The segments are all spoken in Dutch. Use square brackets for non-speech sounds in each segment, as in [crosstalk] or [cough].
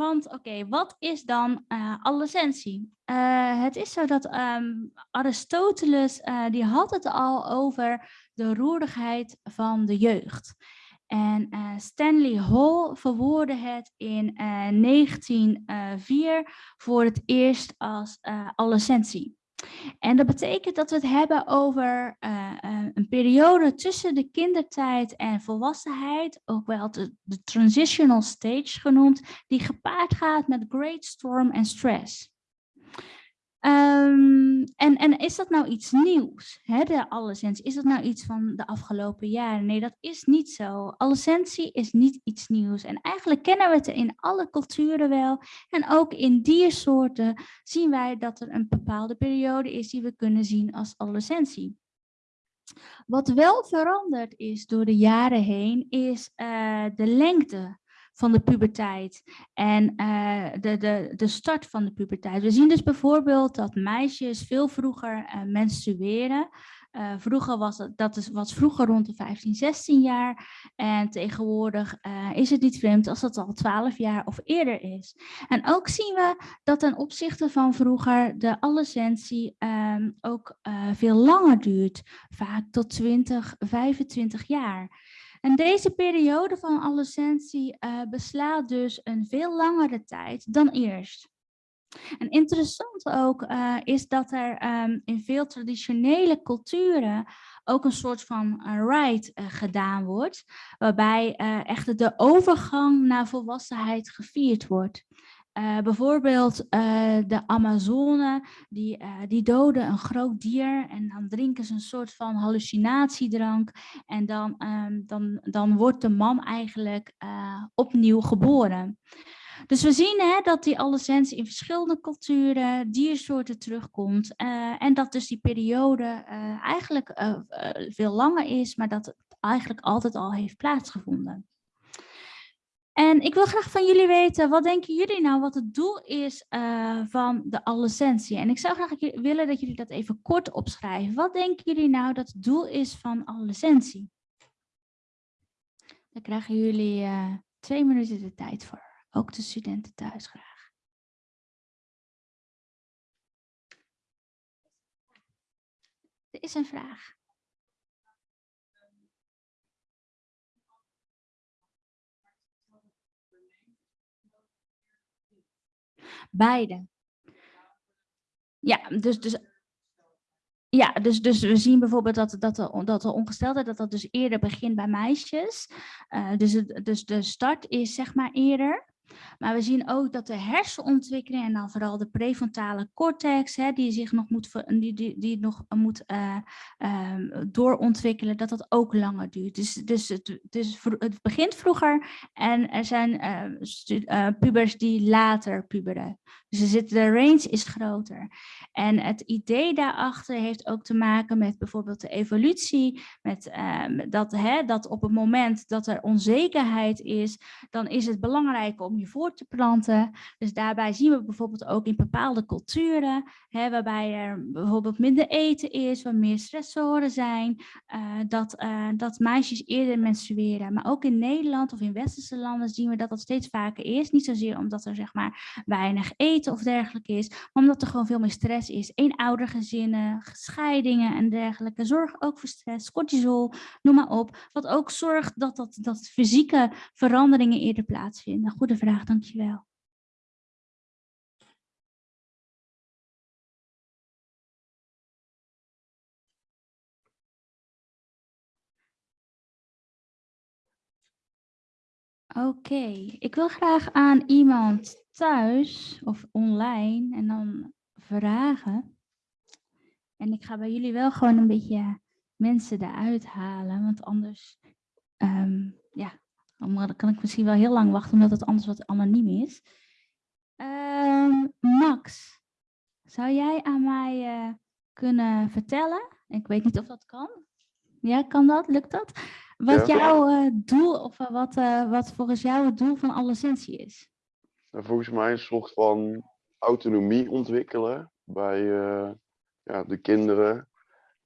want oké, wat is dan uh, het is zo dat um, Aristoteles, uh, die had het al over de roerigheid van de jeugd. En Stanley Hall verwoordde het in 1904 voor het eerst als adolescentie. En dat betekent dat we het hebben over uh, uh, een periode tussen de kindertijd en volwassenheid, ook wel de, de transitional stage genoemd, die gepaard gaat met great storm en stress. Um, en, en is dat nou iets nieuws, hè, de allessentie? Is dat nou iets van de afgelopen jaren? Nee, dat is niet zo. Allessentie is niet iets nieuws. En eigenlijk kennen we het in alle culturen wel. En ook in diersoorten zien wij dat er een bepaalde periode is die we kunnen zien als allessentie. Wat wel veranderd is door de jaren heen, is uh, de lengte van de puberteit en uh, de, de, de start van de puberteit. We zien dus bijvoorbeeld dat meisjes veel vroeger uh, menstrueren. Uh, vroeger was het, dat is, was vroeger rond de 15, 16 jaar. En tegenwoordig is het niet vreemd als dat al 12 jaar of eerder is. En ook zien we dat ten opzichte van vroeger de adolescentie um, ook veel langer duurt. Vaak tot 20, 25 jaar. En deze periode van adolescentie uh, beslaat dus een veel langere tijd dan eerst. En interessant ook uh, is dat er um, in veel traditionele culturen ook een soort van uh, rite uh, gedaan wordt, waarbij echt de overgang naar volwassenheid gevierd wordt. Uh, bijvoorbeeld uh, de Amazone, die, uh, die doden een groot dier en dan drinken ze een soort van hallucinatiedrank. En dan, um, dan, dan wordt de man eigenlijk opnieuw geboren. Dus we zien hè, dat die adolescentie in verschillende culturen, diersoorten terugkomt. en dat dus die periode eigenlijk veel langer is, maar dat het eigenlijk altijd al heeft plaatsgevonden. En ik wil graag van jullie weten, wat denken jullie nou wat het doel is uh, van de adolescentie? En ik zou graag willen dat jullie dat even kort opschrijven. Wat denken jullie nou dat het doel is van adolescentie? Daar krijgen jullie uh, twee minuten de tijd voor. Ook de studenten thuis graag. Er is een vraag. Beide. Ja, dus, dus, ja, dus, dus we zien bijvoorbeeld dat, dat, de, dat de ongesteldheid dat dat dus eerder begint bij meisjes. Uh, dus, dus de start is zeg maar eerder. Maar we zien ook dat de hersenontwikkeling en dan vooral de prefrontale cortex, hè, die zich nog moet, die, die, die nog moet uh, uh, doorontwikkelen, dat dat ook langer duurt. Dus, dus, het, het begint vroeger en er zijn uh, pubers die later puberen. Dus de range is groter. En het idee daarachter heeft ook te maken met bijvoorbeeld de evolutie, met ehm, dat, hè, dat op het moment dat er onzekerheid is, dan is het belangrijk om je voor te planten. Dus daarbij zien we bijvoorbeeld ook in bepaalde culturen, hè, waarbij er bijvoorbeeld minder eten is, waar meer stressoren zijn, uh, dat, uh, dat meisjes eerder menstrueren. Maar ook in Nederland of in westerse landen zien we dat dat steeds vaker is. Niet zozeer omdat er zeg maar weinig eten of dergelijke is, maar omdat er gewoon veel meer stress is. Eenoudergezinnen, scheidingen en dergelijke. Zorg ook voor stress, cortisol, noem maar op. Wat ook zorgt dat, dat, dat fysieke veranderingen eerder plaatsvinden. Goede vraag dankjewel. Oké, ik wil graag aan iemand thuis of online en dan vragen. En ik ga bij jullie wel gewoon een beetje mensen eruit halen, want anders um, ja, dan kan ik misschien wel heel lang wachten, omdat het anders wat anoniem is. Uh, Max, zou jij aan mij uh, kunnen vertellen? Ik weet niet of dat kan. Ja, kan dat? Lukt dat? Wat ja. jouw uh, doel, of wat, wat volgens jou het doel van adolescentie is? Nou, volgens mij een soort van autonomie ontwikkelen bij ja, de kinderen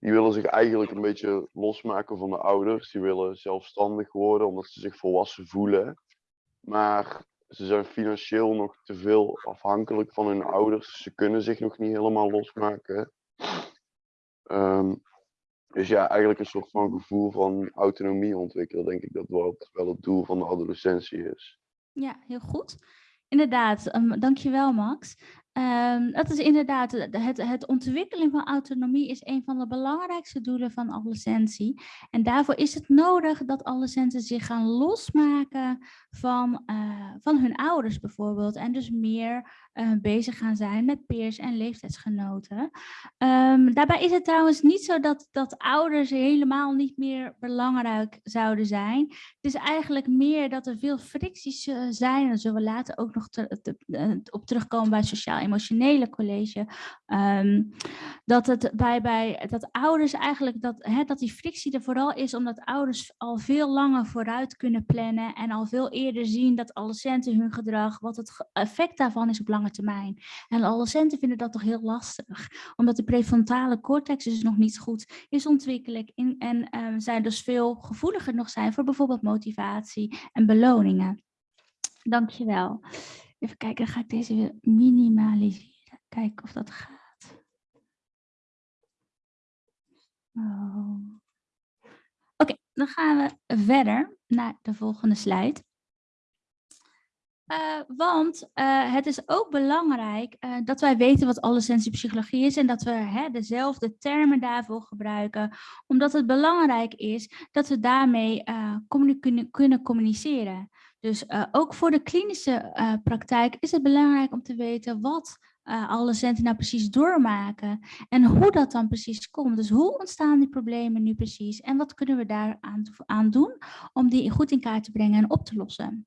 die willen zich eigenlijk een beetje losmaken van de ouders. Die willen zelfstandig worden omdat ze zich volwassen voelen. Maar ze zijn financieel nog te veel afhankelijk van hun ouders. Ze kunnen zich nog niet helemaal losmaken. Um, dus ja, eigenlijk een soort van gevoel van autonomie ontwikkelen, denk ik dat wel het doel van de adolescentie is. Ja, heel goed. Inderdaad, um, dankjewel Max. Um, dat is inderdaad, het, het ontwikkelen van autonomie is een van de belangrijkste doelen van adolescentie. En daarvoor is het nodig dat adolescenten zich gaan losmaken van, uh, van hun ouders bijvoorbeeld. En dus meer uh, bezig gaan zijn met peers en leeftijdsgenoten. Um, daarbij is het trouwens niet zo dat, dat ouders helemaal niet meer belangrijk zouden zijn. Het is eigenlijk meer dat er veel fricties uh, zijn. Daar zullen we later ook nog te, op terugkomen bij sociaal emotionele college, um, dat, het bij, bij, dat ouders eigenlijk, dat, hè, dat die frictie er vooral is omdat ouders al veel langer vooruit kunnen plannen en al veel eerder zien dat adolescenten hun gedrag, wat het effect daarvan is op lange termijn. En adolescenten vinden dat toch heel lastig, omdat de prefrontale cortex dus nog niet goed is ontwikkeld en um, zij dus veel gevoeliger nog zijn voor bijvoorbeeld motivatie en beloningen. Dankjewel. Even kijken, ga ik deze weer minimaliseren. Kijken of dat gaat. Oh. Oké, dan gaan we verder naar de volgende slide. Uh, want uh, het is ook belangrijk uh, dat wij weten wat allessensiepsychologie is en dat we hè, dezelfde termen daarvoor gebruiken, omdat het belangrijk is dat we daarmee kunnen, communiceren. Dus ook voor de klinische praktijk is het belangrijk om te weten wat alle centen nou precies doormaken en hoe dat dan precies komt. Dus hoe ontstaan die problemen nu precies en wat kunnen we daar aan, aan doen om die goed in kaart te brengen en op te lossen.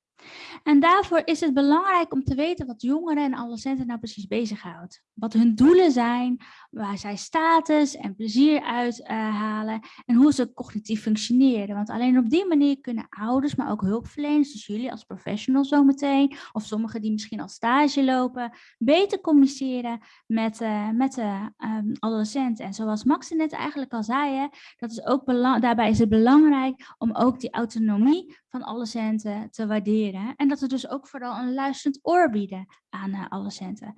En daarvoor is het belangrijk om te weten wat jongeren en adolescenten nou precies bezighoudt. Wat hun doelen zijn, waar zij status en plezier uithalen uh, en hoe ze cognitief functioneren. Want alleen op die manier kunnen ouders, maar ook hulpverleners, dus jullie als professionals zometeen, of sommigen die misschien al stage lopen, beter communiceren met, uh, met de um, adolescenten. En zoals Max net eigenlijk al zei, dat is ook daarbij is het belangrijk om ook die autonomie van adolescenten te waarderen. En dat we dus ook vooral een luisterend oor bieden aan uh, adolescenten.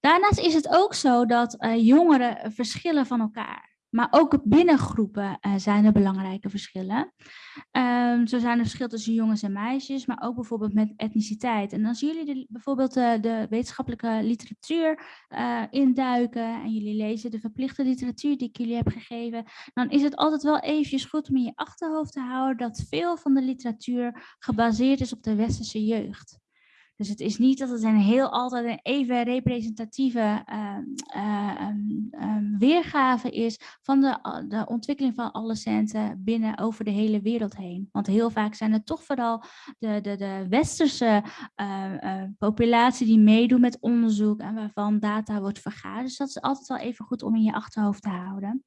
Daarnaast is het ook zo dat uh, jongeren verschillen van elkaar. Maar ook binnen groepen uh, zijn er belangrijke verschillen. Um, zo zijn er verschillen tussen jongens en meisjes, maar ook bijvoorbeeld met etniciteit. En als jullie de, bijvoorbeeld de, de wetenschappelijke literatuur uh, induiken en jullie lezen de verplichte literatuur die ik jullie heb gegeven, dan is het altijd wel eventjes goed om in je achterhoofd te houden dat veel van de literatuur gebaseerd is op de westerse jeugd. Dus het is niet dat het een heel altijd een even representatieve uh, uh, um, weergave is van de, de ontwikkeling van alle centen binnen over de hele wereld heen. Want heel vaak zijn het toch vooral de, de, de westerse uh, populatie die meedoet met onderzoek en waarvan data wordt vergaard. Dus dat is altijd wel even goed om in je achterhoofd te houden.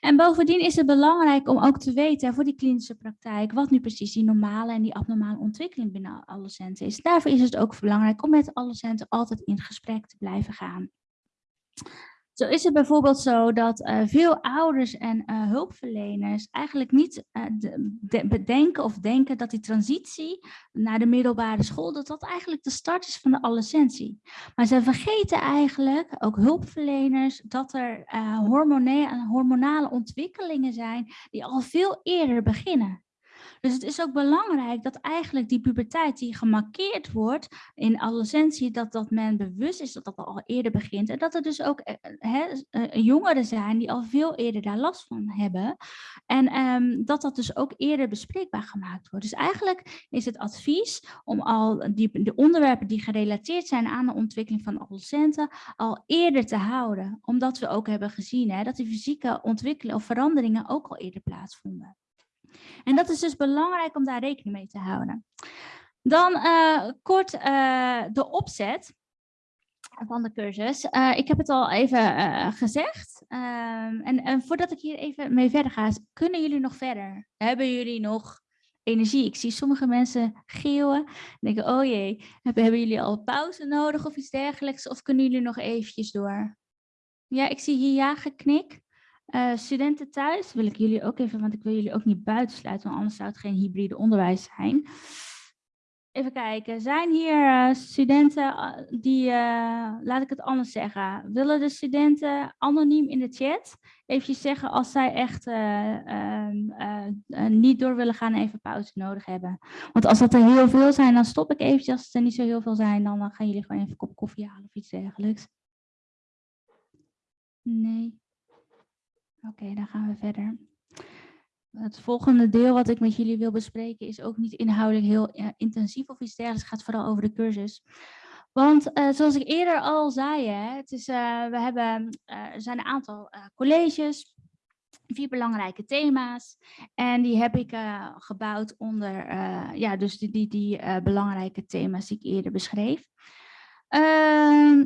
En bovendien is het belangrijk om ook te weten voor die klinische praktijk wat nu precies die normale en die abnormale ontwikkeling binnen adolescenten is. Daarvoor is het ook belangrijk om met adolescenten altijd in gesprek te blijven gaan. Zo is het bijvoorbeeld zo dat uh, veel ouders en uh, hulpverleners eigenlijk niet de, bedenken of denken dat die transitie naar de middelbare school, dat dat eigenlijk de start is van de adolescentie. Maar ze vergeten eigenlijk, ook hulpverleners, dat er hormonale, hormonale ontwikkelingen zijn die al veel eerder beginnen. Dus het is ook belangrijk dat eigenlijk die puberteit die gemarkeerd wordt in adolescentie, dat, dat men bewust is dat dat al eerder begint. En dat er dus ook he, eh, eh, jongeren zijn die al veel eerder daar last van hebben. En um, dat dat dus ook eerder bespreekbaar gemaakt wordt. Dus eigenlijk is het advies om al die, de onderwerpen die gerelateerd zijn aan de ontwikkeling van adolescenten al eerder te houden. Omdat we ook hebben gezien dat die fysieke ontwikkeling of veranderingen ook al eerder plaatsvonden. En dat is dus belangrijk om daar rekening mee te houden. Dan uh, kort uh, de opzet van de cursus. Uh, ik heb het al even gezegd. Ehm, en, en, voordat ik hier even mee verder ga, kunnen jullie nog verder? Hebben jullie nog energie? Ik zie sommige mensen geeuwen. Denken, oh jee, hebben, hebben jullie al pauze nodig of iets dergelijks? Of kunnen jullie nog eventjes door? Ja, ik zie hier ja geknik. Uh, studenten thuis wil ik jullie ook even, want ik wil jullie ook niet buitensluiten, want anders zou het geen hybride onderwijs zijn. Even kijken, zijn hier uh, studenten die, uh, laat ik het anders zeggen, willen de studenten anoniem in de chat even zeggen als zij echt uh, niet door willen gaan en even pauze nodig hebben. Want als dat er heel veel zijn, dan stop ik eventjes. Als er niet zo heel veel zijn, dan gaan jullie gewoon even een kop koffie halen of iets dergelijks. Nee. Oké, dan gaan we verder. Het volgende deel wat ik met jullie wil bespreken is ook niet inhoudelijk heel intensief of iets dergelijks. Het gaat vooral over de cursus. Want uh, zoals ik eerder al zei, hè, het is, uh, we hebben, uh, er zijn een aantal colleges, vier belangrijke thema's. En die heb ik gebouwd onder ja, dus die, die, die belangrijke thema's die ik eerder beschreef. Uh,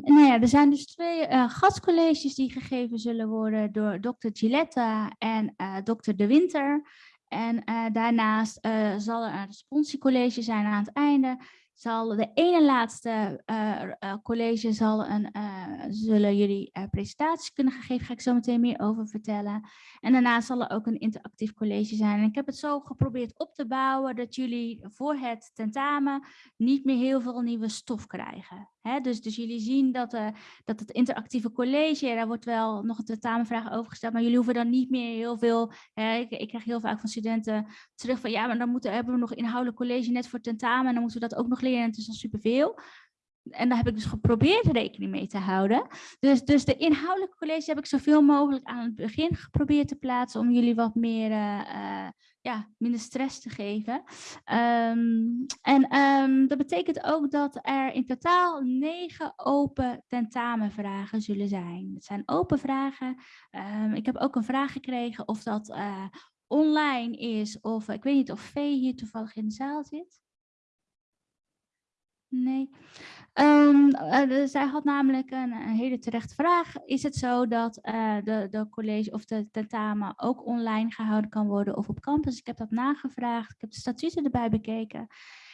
nou ja, er zijn dus twee uh, gastcolleges die gegeven zullen worden door dokter Gilletta en uh, dokter De Winter. En uh, daarnaast zal er een responsiecollege zijn aan het einde zal de ene laatste uh, uh, college zal een, uh, zullen jullie presentaties kunnen geven. Ga ik zo meteen meer over vertellen. En daarna zal er ook een interactief college zijn. En ik heb het zo geprobeerd op te bouwen dat jullie voor het tentamen niet meer heel veel nieuwe stof krijgen. Dus, dus jullie zien dat, dat het interactieve college, daar wordt wel nog een tentamenvraag over gesteld, maar jullie hoeven dan niet meer heel veel. Ik, ik, krijg heel vaak van studenten terug van ja, maar dan moeten, hebben we nog inhoudelijk college net voor tentamen en dan moeten we dat ook nog het is al superveel. En daar heb ik dus geprobeerd rekening mee te houden. Dus, dus de inhoudelijke college heb ik zoveel mogelijk aan het begin geprobeerd te plaatsen om jullie wat meer, uh, ja, minder stress te geven. Um, en um, dat betekent ook dat er in totaal negen open tentamenvragen zullen zijn. Het zijn open vragen. Um, ik heb ook een vraag gekregen of dat uh, online is of ik weet niet of Vee hier toevallig in de zaal zit. Nee. Um, uh, zij had namelijk een, hele terechte vraag. Is het zo dat uh, de, de college of de tentamen ook online gehouden kan worden of op campus? Ik heb dat nagevraagd. Ik heb de statuten erbij bekeken.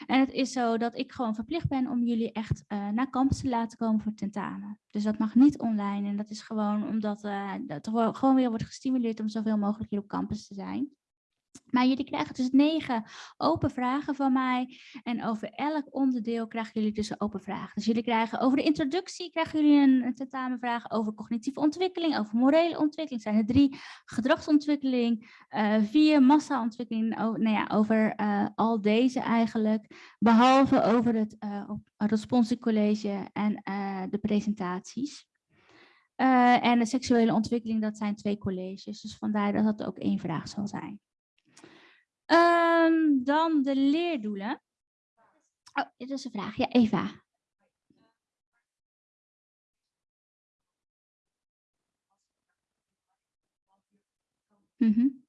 En het is zo dat ik gewoon verplicht ben om jullie echt uh, naar campus te laten komen voor tentamen. Dus dat mag niet online. En dat is gewoon omdat dat gewoon weer wordt gestimuleerd om zoveel mogelijk hier op campus te zijn. Maar jullie krijgen dus negen open vragen van mij. En over elk onderdeel krijgen jullie dus een open vraag. Dus jullie krijgen over de introductie krijgen jullie een, tentamenvraag. Over cognitieve ontwikkeling, over morele ontwikkeling zijn er drie. Gedragsontwikkeling, uh, vier massaontwikkeling. Over, nou ja, over uh, al deze eigenlijk. Behalve over het uh, en de presentaties. en de seksuele ontwikkeling, dat zijn twee colleges. Dus vandaar dat dat ook één vraag zal zijn. Um, dan de leerdoelen. Oh, dit is een vraag. Ja, Eva. -hmm.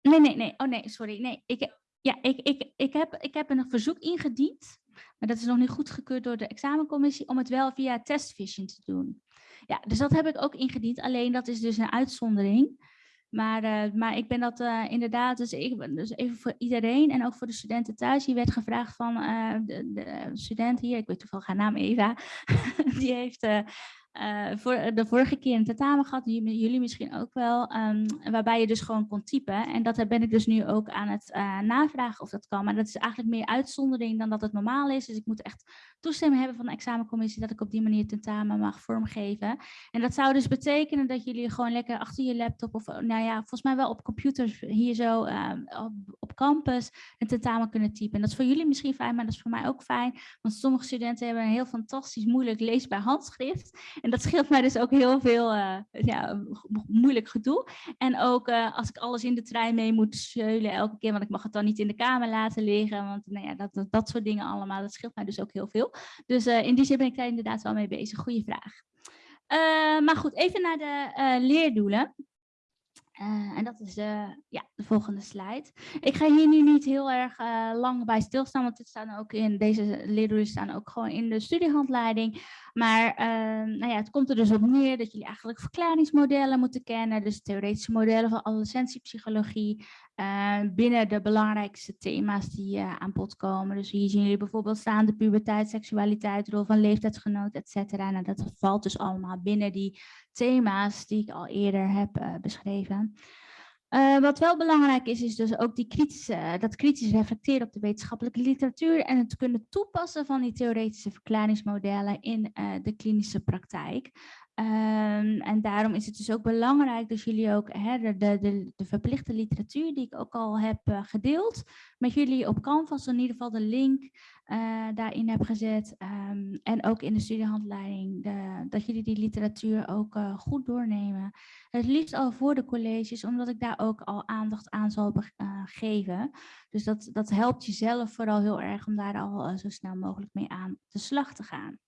Nee, nee, nee. Oh nee, sorry. Nee, ik, ja, ik, ik, ik, heb, ik heb een verzoek ingediend, maar dat is nog niet goedgekeurd door de examencommissie, om het wel via testvision te doen. Ja, dus dat heb ik ook ingediend. Alleen dat is dus een uitzondering. Maar, uh, maar ik ben dat uh, inderdaad, dus, ik, dus even voor iedereen en ook voor de studenten thuis. Hier werd gevraagd van uh, de, de, student hier, ik weet toevallig haar naam Eva, [laughs] die heeft uh, voor de vorige keer een tentamen gehad, jullie misschien ook wel, um, waarbij je dus gewoon kon typen. En dat ben ik dus nu ook aan het uh, navragen of dat kan. Maar dat is eigenlijk meer uitzondering dan dat het normaal is. Dus ik moet echt toestemming hebben van de examencommissie dat ik op die manier tentamen mag vormgeven. En dat zou dus betekenen dat jullie gewoon lekker achter je laptop of nou ja, volgens mij wel op computers hier zo op, op, campus een tentamen kunnen typen. En dat is voor jullie misschien fijn, maar dat is voor mij ook fijn. Want sommige studenten hebben een heel fantastisch moeilijk leesbaar handschrift. En dat scheelt mij dus ook heel veel uh, ja, moeilijk gedoe. En ook uh, als ik alles in de trein mee moet zeulen elke keer, want ik mag het dan niet in de kamer laten liggen. Want nou ja, dat, dat, dat soort dingen allemaal, dat scheelt mij dus ook heel veel. Dus uh, in die zin ben ik daar inderdaad wel mee bezig. Goeie vraag. maar goed, even naar de leerdoelen. Uh, en dat is uh, ja, de volgende slide. Ik ga hier nu niet heel erg uh, lang bij stilstaan, want dit staan ook in deze leerdoelen staan ook gewoon in de studiehandleiding. Maar ehm, nou ja, het komt er dus op neer dat jullie eigenlijk verklaringsmodellen moeten kennen, dus theoretische modellen van adolescentiepsychologie, uh, binnen de belangrijkste thema's die aan bod komen. Dus hier zien jullie bijvoorbeeld staan de puberteit, seksualiteit, rol van leeftijdsgenoot, et cetera. Nou, dat valt dus allemaal binnen die thema's die ik al eerder heb uh, beschreven. Uh, wat wel belangrijk is, is dus ook die kritische, dat kritisch reflecteren op de wetenschappelijke literatuur en het kunnen toepassen van die theoretische verklaringsmodellen in de klinische praktijk. Um, en daarom is het dus ook belangrijk dat jullie ook hè, de, de, de, verplichte literatuur die ik ook al heb uh, gedeeld met jullie op Canvas, in ieder geval de link uh, daarin heb gezet. Um, en ook in de studiehandleiding, de, dat jullie die literatuur ook uh, goed doornemen. Het liefst al voor de colleges, omdat ik daar ook al aandacht aan zal geven. Dus dat, dat helpt jezelf vooral heel erg om daar al zo snel mogelijk mee aan de slag te gaan.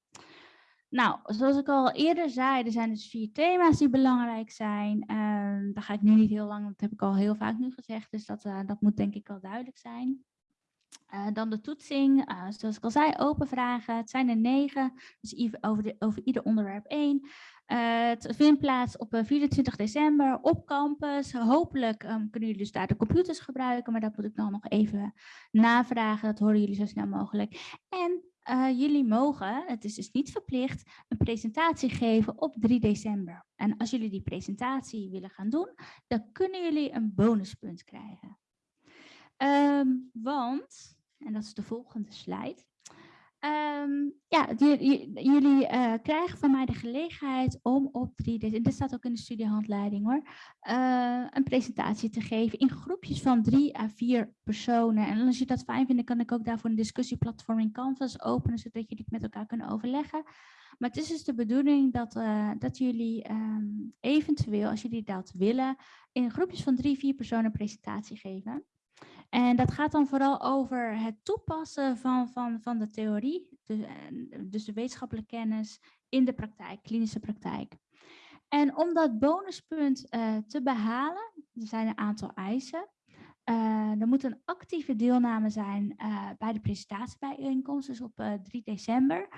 Nou, zoals ik al eerder zei, er zijn dus vier thema's die belangrijk zijn. Uh, daar ga ik nu niet heel lang, dat heb ik al heel vaak nu gezegd, dus dat, uh, dat moet denk ik wel duidelijk zijn. Uh, dan de toetsing, uh, zoals ik al zei, open vragen. Het zijn er negen, dus over, over ieder onderwerp één. Het vindt plaats op 24 december op campus. Hopelijk um, kunnen jullie dus daar de computers gebruiken, maar dat moet ik dan nog even navragen. Dat horen jullie zo snel mogelijk. En uh, jullie mogen, het is dus niet verplicht, een presentatie geven op 3 december. En als jullie die presentatie willen gaan doen, dan kunnen jullie een bonuspunt krijgen. Um, want, en dat is de volgende slide, Um, ja, jullie uh, krijgen van mij de gelegenheid om op 3 december, dit staat ook in de studiehandleiding hoor, uh, een presentatie te geven in groepjes van drie à vier personen. En als je dat fijn vindt, kan ik ook daarvoor een discussieplatform in Canvas openen, zodat jullie het met elkaar kunnen overleggen. Maar het is dus de bedoeling dat, uh, dat jullie um, eventueel, als jullie dat willen, in groepjes van drie, vier personen een presentatie geven. En dat gaat dan vooral over het toepassen van, van, van de theorie, dus, dus de wetenschappelijke kennis in de praktijk, klinische praktijk. En om dat bonuspunt uh, te behalen, er zijn een aantal eisen. Uh, er moet een actieve deelname zijn uh, bij de presentatiebijeenkomst, dus op 3 december.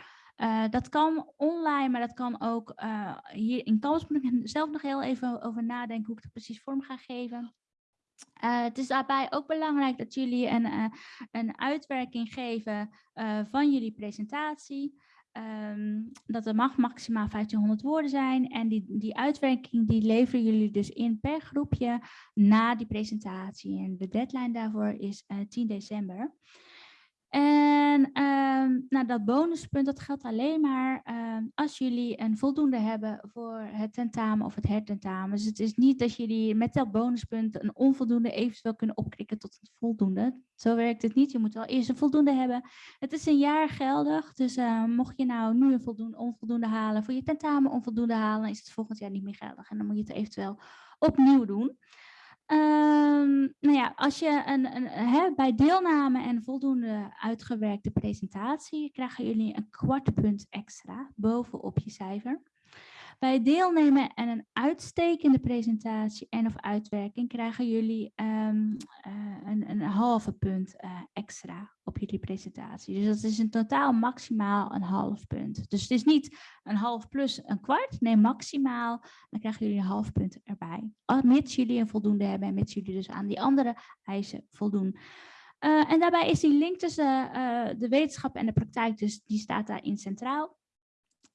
dat kan online, maar dat kan ook hier in Kans. Moet ik zelf nog heel even over nadenken hoe ik het precies vorm ga geven. Uh, het is daarbij ook belangrijk dat jullie een, uh, een uitwerking geven uh, van jullie presentatie. Um, dat er mag maximaal 1500 woorden zijn. En die, die uitwerking die leveren jullie dus in per groepje na die presentatie. En de deadline daarvoor is 10 december. En um, nou, dat bonuspunt dat geldt alleen maar um, als jullie een voldoende hebben voor het tentamen of het hertentamen. Dus het is niet dat jullie met dat bonuspunt een onvoldoende eventueel kunnen opkrikken tot een voldoende. Zo werkt het niet. Je moet wel eerst een voldoende hebben. Het is een jaar geldig. Dus uh, mocht je nou nu een voldoende, onvoldoende halen voor je tentamen onvoldoende halen, is het volgend jaar niet meer geldig. En dan moet je het eventueel opnieuw doen. Um, nou ja, als je een, een, bij deelname en voldoende uitgewerkte presentatie krijgen jullie een kwart punt extra bovenop je cijfer. Bij deelnemen en een uitstekende presentatie en of uitwerking krijgen jullie um, uh, een, een halve punt uh, extra op jullie presentatie. Dus dat is in totaal maximaal een half punt. Dus het is niet een half plus een kwart, nee maximaal. Dan krijgen jullie een half punt erbij. Mits jullie een voldoende hebben en mits jullie dus aan die andere eisen voldoen. Uh, en daarbij is die link tussen de wetenschap en de praktijk, dus die staat daarin centraal.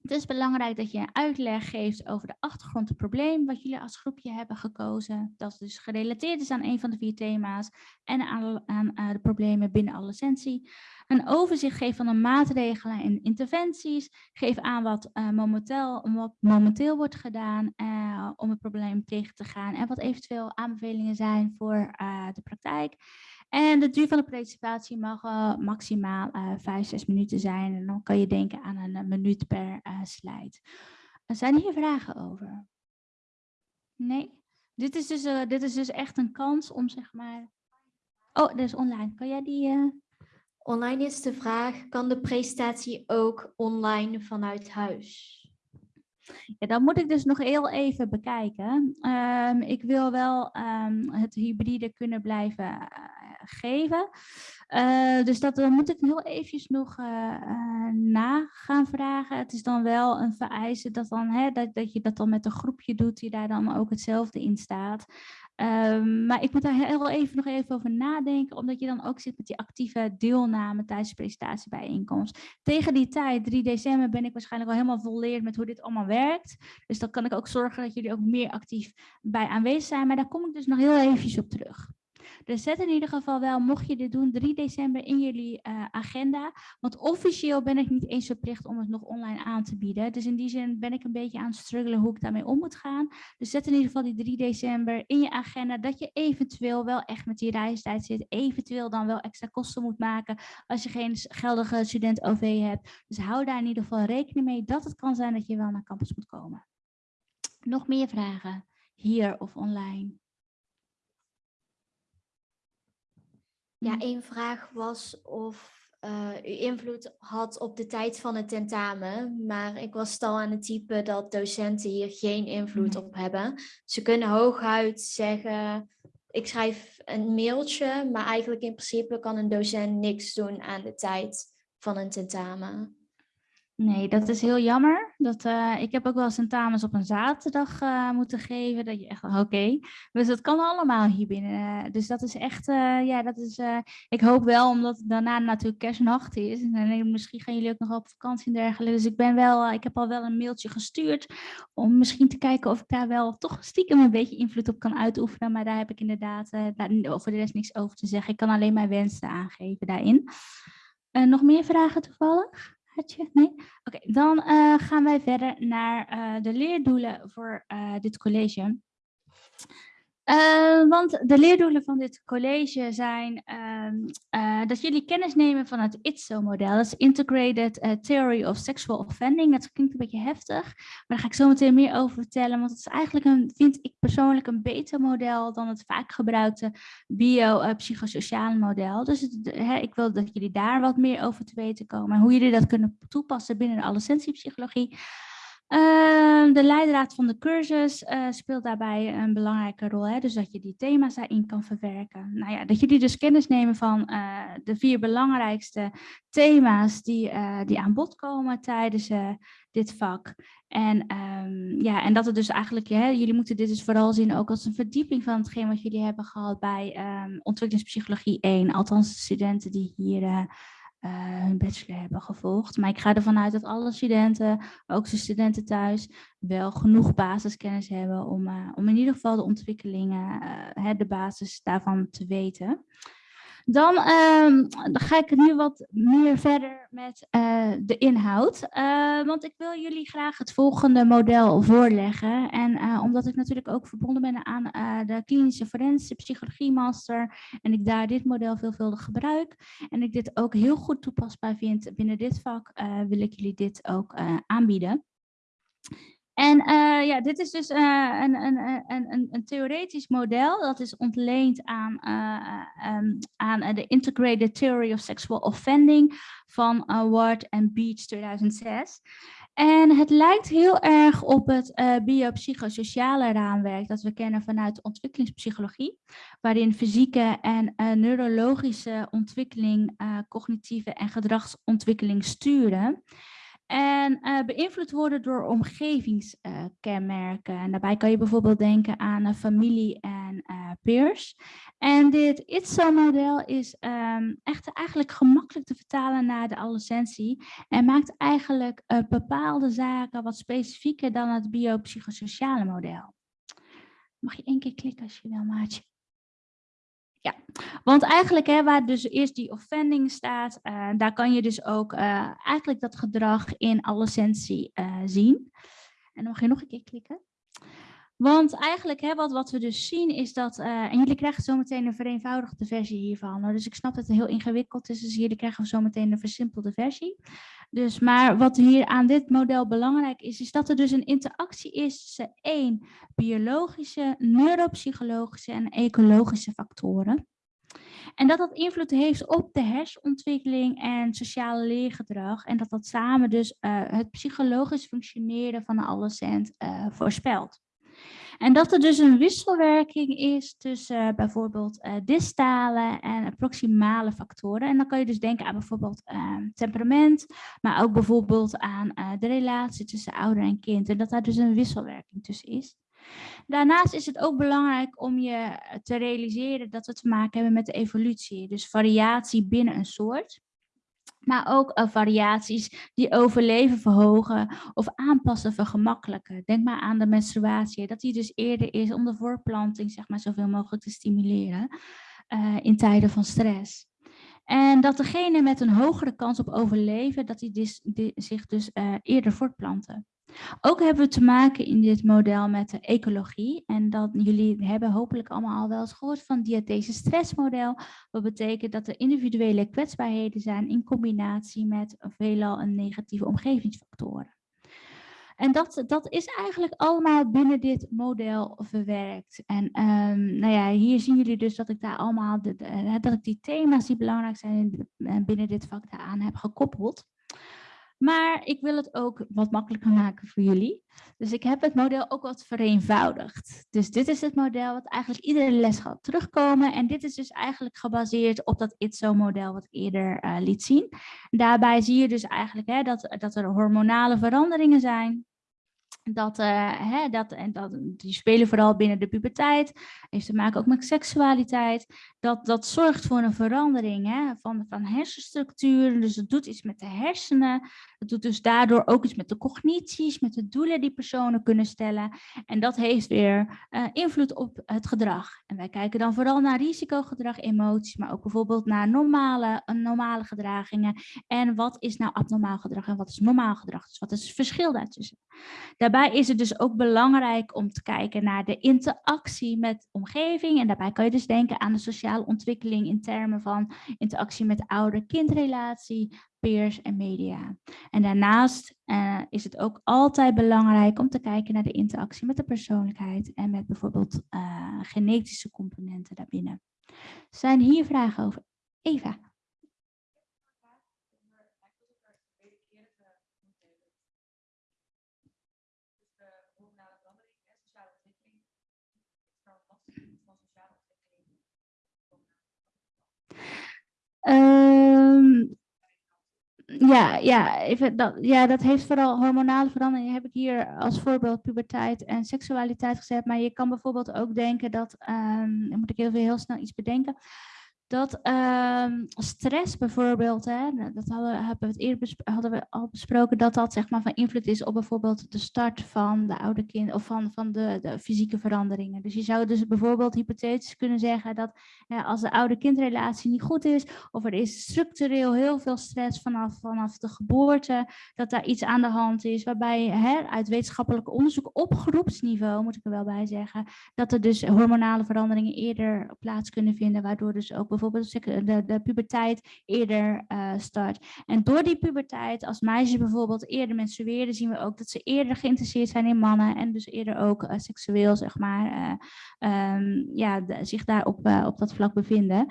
Het is belangrijk dat je een uitleg geeft over de achtergrond, het probleem wat jullie als groepje hebben gekozen. Dat dus gerelateerd is aan een van de vier thema's en aan, aan, aan de problemen binnen adolescentie. Een overzicht geven van de maatregelen en interventies. Geef aan wat, uh, momenteel, wat momenteel wordt gedaan uh, om het probleem tegen te gaan. En wat eventueel aanbevelingen zijn voor de praktijk. En de duur van de participatie mag uh, maximaal uh, 5, 6 minuten zijn. En dan kan je denken aan een, een minuut per slide. Zijn hier vragen over? Nee? Dit is dus, uh, dit is dus echt een kans om zeg maar... Oh, dat is online. Kan jij die... Uh... Online is de vraag, kan de presentatie ook online vanuit huis? Ja, dat moet ik dus nog heel even bekijken. Um, ik wil wel um, het hybride kunnen blijven geven. Uh, dus dat dan moet ik heel eventjes nog uh, na gaan vragen. Het is dan wel een vereiste dat, dan, hè, dat, dat je dat dan met een groepje doet die daar dan ook hetzelfde in staat. Ehm, maar ik moet daar heel even nog even over nadenken, omdat je dan ook zit met die actieve deelname tijdens de presentatiebijeenkomst. Tegen die tijd, 3 december, ben ik waarschijnlijk al helemaal volleerd met hoe dit allemaal werkt. Dus dan kan ik ook zorgen dat jullie ook meer actief bij aanwezig zijn. Maar daar kom ik dus nog heel eventjes op terug. Dus zet in ieder geval wel, mocht je dit doen, 3 december in jullie uh, agenda. Want officieel ben ik niet eens verplicht om het nog online aan te bieden. Dus in die zin ben ik een beetje aan het struggelen hoe ik daarmee om moet gaan. Dus zet in ieder geval die 3 december in je agenda dat je eventueel wel echt met die reistijd zit. Eventueel dan wel extra kosten moet maken als je geen geldige student OV hebt. Dus hou daar in ieder geval rekening mee dat het kan zijn dat je wel naar campus moet komen. Nog meer vragen hier of online? Ja, mm. één vraag was of uh, u invloed had op de tijd van het tentamen. Maar ik was al aan het typen dat docenten hier geen invloed op hebben. Ze kunnen hooguit zeggen, ik schrijf een mailtje, maar eigenlijk in principe kan een docent niks doen aan de tijd van een tentamen. Nee, dat is heel jammer. Dat, uh, ik heb ook wel tentamens op een zaterdag uh, moeten geven. Dat je echt, oké. Dus dat kan allemaal hier binnen. Uh, dus dat is echt, ja, dat is, ik hoop wel, omdat daarna natuurlijk kerstnacht is. En misschien gaan jullie ook nog op vakantie en dergelijke. Dus ik ben wel, ik heb al wel een mailtje gestuurd. Om misschien te kijken of ik daar wel toch stiekem een beetje invloed op kan uitoefenen. Maar daar heb ik inderdaad voor de rest niks over te zeggen. Ik kan alleen mijn wensen aangeven daarin. nog meer vragen toevallig? Nee? Oké, dan uh, gaan wij verder naar uh, de leerdoelen voor uh, dit college. Uh, want de leerdoelen van dit college zijn uh, dat jullie kennis nemen van het ITSO-model. Dat is Integrated uh, Theory of Sexual Offending. Dat klinkt een beetje heftig, maar daar ga ik zo meteen meer over vertellen. Want het is eigenlijk, een, vind ik persoonlijk, een beter model dan het vaak gebruikte bio-psychosociale model. Dus ik wil dat jullie daar wat meer over te weten komen. En hoe jullie dat kunnen toepassen binnen de adolescentiepsychologie. Uh, de leidraad van de cursus uh, speelt daarbij een belangrijke rol. Hè? Dus dat je die thema's daarin kan verwerken. Nou ja, dat jullie dus kennis nemen van uh, de vier belangrijkste thema's die, die aan bod komen tijdens dit vak. En, um, ja, en dat het dus eigenlijk, hè, jullie moeten dit dus vooral zien ook als een verdieping van hetgeen wat jullie hebben gehad bij um, ontwikkelingspsychologie 1. Althans, de studenten die hier hun bachelor hebben gevolgd. Maar ik ga ervan uit dat alle studenten, ook de studenten thuis, wel genoeg basiskennis hebben om, uh, om in ieder geval de ontwikkelingen, uh, de basis daarvan te weten. Dan, um, dan, ga ik nu wat meer verder met uh, de inhoud. Uh, want ik wil jullie graag het volgende model voorleggen. En uh, omdat ik natuurlijk ook verbonden ben aan de klinische forensische psychologie master. En ik daar dit model veelvuldig gebruik. En ik dit ook heel goed toepasbaar vind binnen dit vak. wil ik jullie dit ook aanbieden. En uh, ja, dit is dus uh, een, een, een, een, theoretisch model dat is ontleend aan, uh, aan de Integrated Theory of Sexual Offending van Ward en Beach 2006. En het lijkt heel erg op het biopsychosociale raamwerk dat we kennen vanuit de ontwikkelingspsychologie, waarin fysieke en neurologische ontwikkeling, cognitieve en gedragsontwikkeling sturen. En uh, beïnvloed worden door omgevingskenmerken. En daarbij kan je bijvoorbeeld denken aan uh, familie en eh, peers. En dit ITSO-model is um, echt eigenlijk gemakkelijk te vertalen naar de adolescentie. En maakt eigenlijk bepaalde zaken wat specifieker dan het biopsychosociale model. Mag je één keer klikken als je wil, maatje? Ja, want eigenlijk hè, waar dus eerst die offending staat, uh, daar kan je dus ook uh, eigenlijk dat gedrag in alle essentie uh, zien. En dan mag je nog een keer klikken. Want eigenlijk hè, wat, wat we dus zien is dat, en jullie krijgen zometeen een vereenvoudigde versie hiervan. Dus ik snap dat het heel ingewikkeld is, dus jullie krijgen zometeen een versimpelde versie. Dus, maar wat hier aan dit model belangrijk is, is dat er dus een interactie is tussen één, biologische, neuropsychologische en ecologische factoren. En dat dat invloed heeft op de hersenontwikkeling en sociale leergedrag. En dat dat samen dus uh, het psychologisch functioneren van een adolescent uh, voorspelt. En dat er dus een wisselwerking is tussen uh, bijvoorbeeld uh, distale en proximale factoren. En dan kan je dus denken aan bijvoorbeeld uh, temperament, maar ook bijvoorbeeld aan uh, de relatie tussen ouder en kind. En dat daar dus een wisselwerking tussen is. Daarnaast is het ook belangrijk om je te realiseren dat we te maken hebben met de evolutie. Dus variatie binnen een soort. Maar ook uh, variaties die overleven verhogen of aanpassen vergemakkelijken. Denk maar aan de menstruatie, dat die dus eerder is om de voorplanting zeg maar, zoveel mogelijk te stimuleren uh, in tijden van stress. En dat degene met een hogere kans op overleven, dat die, die zich dus uh, eerder voortplanten. Ook hebben we te maken in dit model met de ecologie. En dat jullie hebben hopelijk allemaal al wel eens gehoord van diathese stressmodel. Wat betekent dat er individuele kwetsbaarheden zijn in combinatie met veelal een negatieve omgevingsfactoren. En dat, dat is eigenlijk allemaal binnen dit model verwerkt. En um, nou ja, hier zien jullie dus dat ik daar allemaal de, de, dat ik die thema's die belangrijk zijn binnen dit vak daaraan heb gekoppeld. Maar ik wil het ook wat makkelijker maken voor jullie. Dus ik heb het model ook wat vereenvoudigd. Dus dit is het model wat eigenlijk iedere les gaat terugkomen. En dit is dus eigenlijk gebaseerd op dat ITSO-model wat eerder uh, liet zien. Daarbij zie je dus eigenlijk hè, dat, dat er hormonale veranderingen zijn. Dat, uh, hè, dat, en dat, die spelen vooral binnen de puberteit. Heeft te maken ook met seksualiteit. Dat, dat zorgt voor een verandering hè, van, van hersenstructuur. Dus het doet iets met de hersenen. Het doet dus daardoor ook iets met de cognities, met de doelen die personen kunnen stellen. En dat heeft weer uh, invloed op het gedrag. En wij kijken dan vooral naar risicogedrag, emoties, maar ook bijvoorbeeld naar normale, normale gedragingen. En wat is nou abnormaal gedrag en wat is normaal gedrag? Dus wat is het verschil daartussen? Daarbij is het dus ook belangrijk om te kijken naar de interactie met omgeving. En daarbij kan je dus denken aan de sociale ontwikkeling in termen van interactie met ouder-kindrelatie, peers en media. En daarnaast uh, is het ook altijd belangrijk om te kijken naar de interactie met de persoonlijkheid en met bijvoorbeeld uh, genetische componenten daarbinnen. Zijn hier vragen over? Eva. Um, ja, ja, even dat, ja, dat heeft vooral hormonale veranderingen. Heb ik hier als voorbeeld puberteit en seksualiteit gezet. Maar je kan bijvoorbeeld ook denken dat, um, dan moet ik even heel snel iets bedenken dat um, stress bijvoorbeeld, hè, dat hadden, hebben we het eerder hadden we al besproken, dat dat zeg maar van invloed is op bijvoorbeeld de start van de oude kind of van, van de, de fysieke veranderingen. Dus je zou dus bijvoorbeeld hypothetisch kunnen zeggen dat als de oude kindrelatie niet goed is, of er is structureel heel veel stress vanaf, vanaf de geboorte, dat daar iets aan de hand is, waarbij hè, uit wetenschappelijk onderzoek op groepsniveau, moet ik er wel bij zeggen, dat er dus hormonale veranderingen eerder plaats kunnen vinden, waardoor dus ook bijvoorbeeld de, puberteit eerder uh, start. En door die puberteit, als meisjes bijvoorbeeld eerder menstrueren, zien we ook dat ze eerder geïnteresseerd zijn in mannen en dus eerder ook uh, seksueel, zeg maar, uh, um, ja, zich daar op, op dat vlak bevinden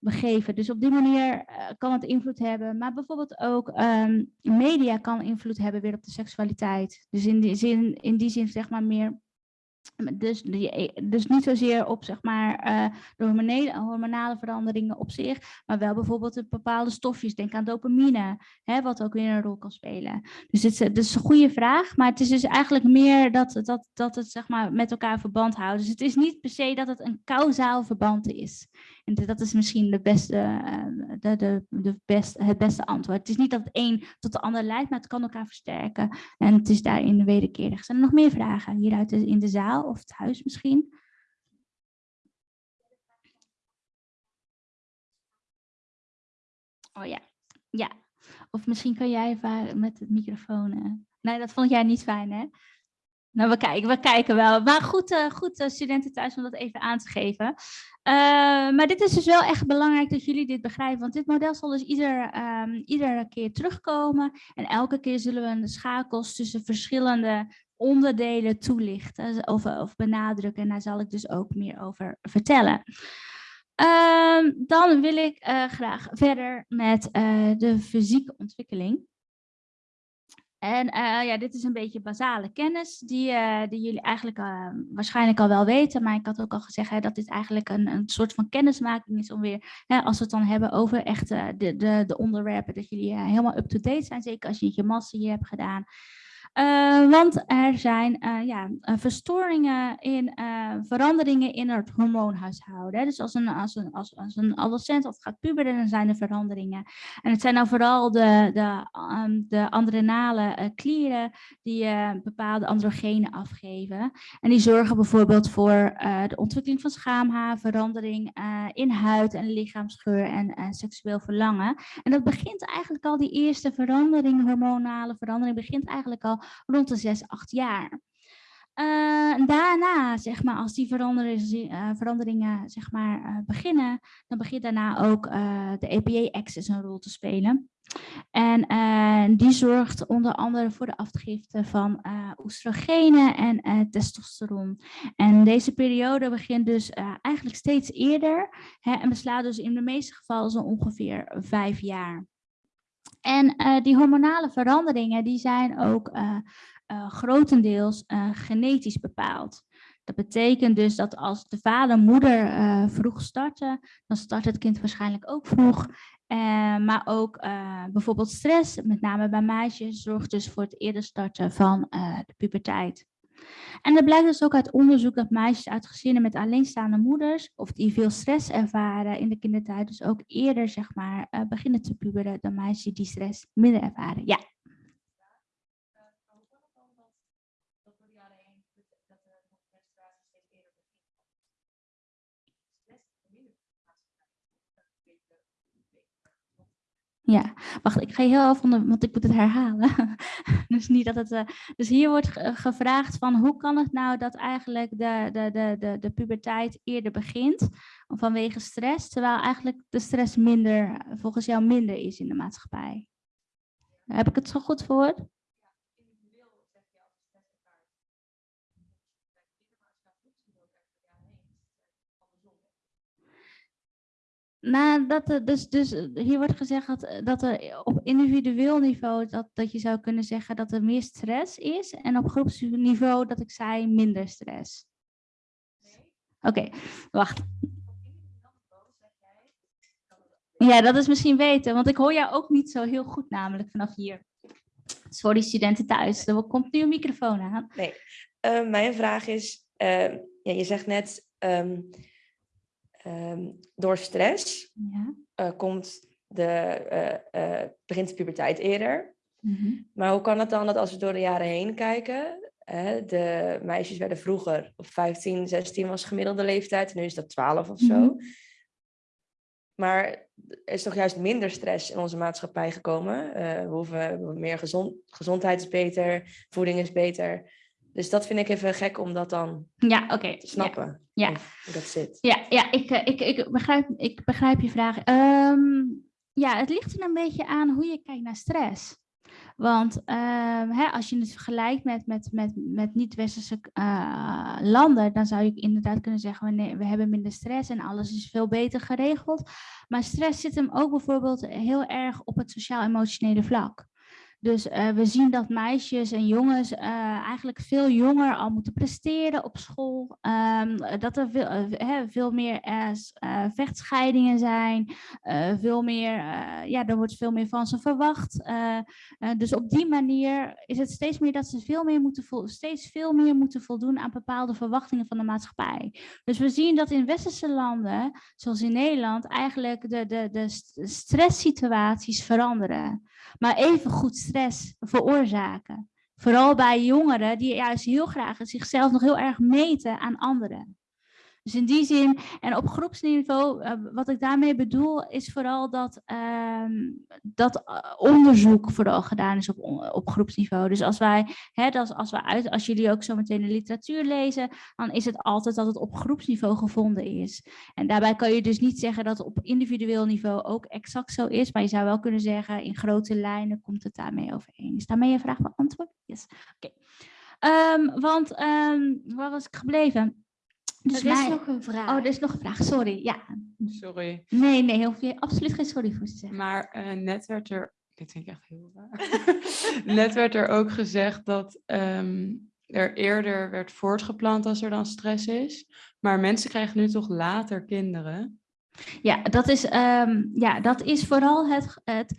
begeven. Dus op die manier kan het invloed hebben. Maar bijvoorbeeld ook um, media kan invloed hebben weer op de seksualiteit. Dus in die zin, in die zin zeg maar meer dus, dus niet zozeer op zeg maar, uh, de hormonale, veranderingen op zich, maar wel bijvoorbeeld de bepaalde stofjes. Denk aan dopamine, hè, wat ook weer een rol kan spelen. Dus het, het is een goede vraag, maar het is dus eigenlijk meer dat, dat, dat het zeg maar, met elkaar verband houdt. Dus het is niet per se dat het een kausaal verband is. En dat is misschien de beste, uh, de, de, de best, het beste antwoord. Het is niet dat het een tot de ander leidt, maar het kan elkaar versterken. En het is daarin wederkerig. Zijn er nog meer vragen hieruit in de zaal of het huis misschien? Oh ja, ja. Of misschien kan jij met het microfoon. Uh... Nee, dat vond jij niet fijn, hè? Nou, we kijken, we kijken wel. Maar goed, uh, goed uh, studenten thuis om dat even aan te geven. Uh, maar dit is dus wel echt belangrijk dat jullie dit begrijpen. Want dit model zal dus ieder, um, iedere keer terugkomen. En elke keer zullen we de schakels tussen verschillende onderdelen toelichten of, of benadrukken. En daar zal ik dus ook meer over vertellen. Uh, dan wil ik graag verder met de fysieke ontwikkeling. En uh, ja, dit is een beetje basale kennis die, die jullie eigenlijk waarschijnlijk al wel weten. Maar ik had ook al gezegd hè, dat dit eigenlijk een, een soort van kennismaking is om weer, hè, als we het dan hebben over echt de, de, de onderwerpen, dat jullie helemaal up-to-date zijn. Zeker als je je master hier hebt gedaan. Eh, want er zijn eh, ja, eh, verstoringen in eh, veranderingen in het hormoonhuishouden. Dus als een, als, een, als, als een adolescent of gaat puberen, dan zijn er veranderingen. En het zijn dan vooral de, de, ehm, de adrenale klieren die bepaalde androgenen afgeven. En die zorgen bijvoorbeeld voor de ontwikkeling van schaamhaar, verandering in huid en lichaamsgeur en seksueel verlangen. En dat begint eigenlijk al, die eerste verandering, hormonale verandering, begint eigenlijk al rond de 6, 8 jaar. Eh, daarna, zeg maar, als die veranderingen, eh, veranderingen zeg maar, eh, beginnen, dan begint daarna ook de EPA-axis een rol te spelen. En die zorgt onder andere voor de afgifte van oestrogenen en testosteron. En deze periode begint dus eigenlijk steeds eerder hè, en beslaat dus in de meeste gevallen zo ongeveer vijf jaar. En eh, die hormonale veranderingen die zijn ook eh, eh, grotendeels genetisch bepaald. Dat betekent dus dat als de vader moeder vroeg starten, dan start het kind waarschijnlijk ook vroeg. Maar ook bijvoorbeeld stress, met name bij meisjes, zorgt dus voor het eerder starten van de puberteit. En het blijkt dus ook uit onderzoek dat meisjes uit gezinnen met alleenstaande moeders, of die veel stress ervaren in de kindertijd, dus ook eerder zeg maar eh, beginnen te puberen dan meisjes die stress minder ervaren. Ja. Ja, wacht, ik ga heel even, want ik moet het herhalen. [laughs] dus, niet dat het, eh, dus hier wordt ge- gevraagd van hoe kan het nou dat eigenlijk de, de, de, de, de puberteit eerder begint vanwege stress, terwijl eigenlijk de stress minder, volgens jou minder is in de maatschappij. Heb ik het zo goed verwoord? Nou, dat dus, dus hier wordt gezegd dat, dat er op individueel niveau dat, dat je zou kunnen zeggen dat er meer stress is en op groepsniveau dat ik zei minder stress. Oké, wacht. Ja, dat is misschien weten, want ik hoor jou ook niet zo heel goed namelijk vanaf hier. Sorry studenten thuis, er komt nu een microfoon aan. Nee, Eh, mijn vraag is, eh, ja, je zegt net, ehm, ehm, door stress Ja. eh, komt de, eh, eh, begint de puberteit eerder. mhm. Maar hoe kan het dan dat als we door de jaren heen kijken, hè, de meisjes werden vroeger op 15, 16 was gemiddelde leeftijd, en nu is dat 12 of zo. Mhm. Maar er is toch juist minder stress in onze maatschappij gekomen. We hoeven meer gezond, gezondheid is beter, voeding is beter. Dus dat vind ik even gek om dat dan Ja, oké. te snappen. Ja. Hoe dat zit. Ja, ja ik, eh, ik, ik, begrijp, ik begrijp je vraag. Ehm, ja, het ligt er een beetje aan hoe je kijkt naar stress. Want ehm, hè, als je het vergelijkt met, met, met, met niet-westerse eh, landen, dan zou je inderdaad kunnen zeggen, we hebben minder stress en alles is veel beter geregeld. Maar stress zit hem ook bijvoorbeeld heel erg op het sociaal-emotionele vlak. Dus eh, we zien dat meisjes en jongens eh, eigenlijk veel jonger al moeten presteren op school. Ehm, dat er veel, eh, meer vechtscheidingen zijn. veel meer, ja, er wordt veel meer van ze verwacht. dus op die manier is het steeds meer dat ze veel meer moeten steeds veel meer moeten voldoen aan bepaalde verwachtingen van de maatschappij. Dus we zien dat in westerse landen, zoals in Nederland, eigenlijk de, de, de st- stresssituaties veranderen maar even goed stress veroorzaken. Vooral bij jongeren die juist heel graag zichzelf nog heel erg meten aan anderen. Dus in die zin, en op groepsniveau, eh, wat ik daarmee bedoel, is vooral dat, ehm, dat eh, onderzoek vooral gedaan is op, op groepsniveau. Dus als wij, hè, dat als, uit, als jullie ook zo meteen de literatuur lezen, dan is het altijd dat het op groepsniveau gevonden is. En daarbij kan je dus niet zeggen dat het op individueel niveau ook exact zo is, maar je zou wel kunnen zeggen, in grote lijnen komt het daarmee overeen. Is daarmee je vraag beantwoord? Yes. Oké. Ehm, want, ehm, waar was ik gebleven? Dus er is mij- nog een vraag. Oh, er is nog een vraag, sorry. Ja. Sorry. Nee, nee, hoef je absoluut geen sorry voor te zeggen. Maar eh, net werd er, dit vind ik echt heel raar. [laughs] net werd er ook gezegd dat ehm, er eerder werd voortgeplant als er dan stress is. Maar mensen krijgen nu toch later kinderen. Ja, dat is, ehm, ja, dat is vooral het, het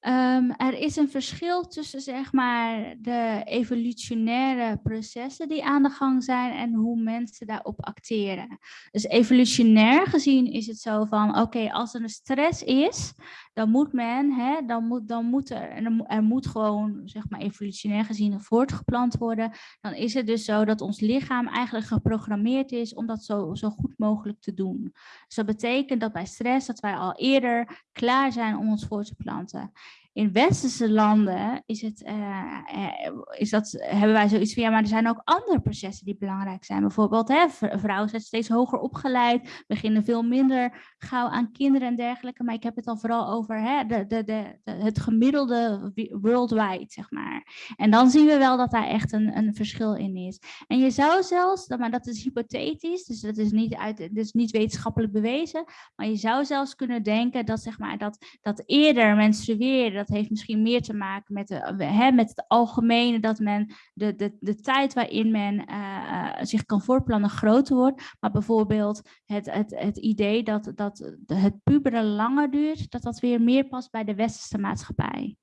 Ehm, er is een verschil tussen zeg maar, de evolutionaire processen die aan de gang zijn en hoe mensen daarop acteren. Dus evolutionair gezien is het zo van, oké, als er een stress is, dan moet men, hè, dan moet, dan moet er, er, mo- moet gewoon, zeg maar, evolutionair gezien voortgeplant worden. Dan is het dus zo dat ons lichaam eigenlijk geprogrammeerd is om dat zo, zo goed mogelijk te doen. Dus dat betekent dat bij stress dat wij al eerder klaar zijn om ons voor te planten. In westerse landen is het, eh, eh, is dat, hebben wij zoiets ja, maar er zijn ook andere processen die belangrijk zijn. Bijvoorbeeld, hè, vrouwen zijn steeds hoger opgeleid, beginnen veel minder gauw aan kinderen en dergelijke. Maar ik heb het dan vooral over hè, de, de, de, het gemiddelde wi- worldwide, zeg maar. En dan zien we wel dat daar echt een, een verschil in is. En je zou zelfs, maar dat is hypothetisch, dus dat is niet, uit, dus niet wetenschappelijk bewezen, maar je zou zelfs kunnen denken dat, zeg maar, dat, dat eerder menstrueren, dat heeft misschien meer te maken met, de, hè, met het algemene, dat men de, de, de tijd waarin men eh, eh, zich kan voortplannen groter wordt. Maar bijvoorbeeld het, het, het idee dat, dat het puberen langer duurt, dat dat weer meer past bij de westerse maatschappij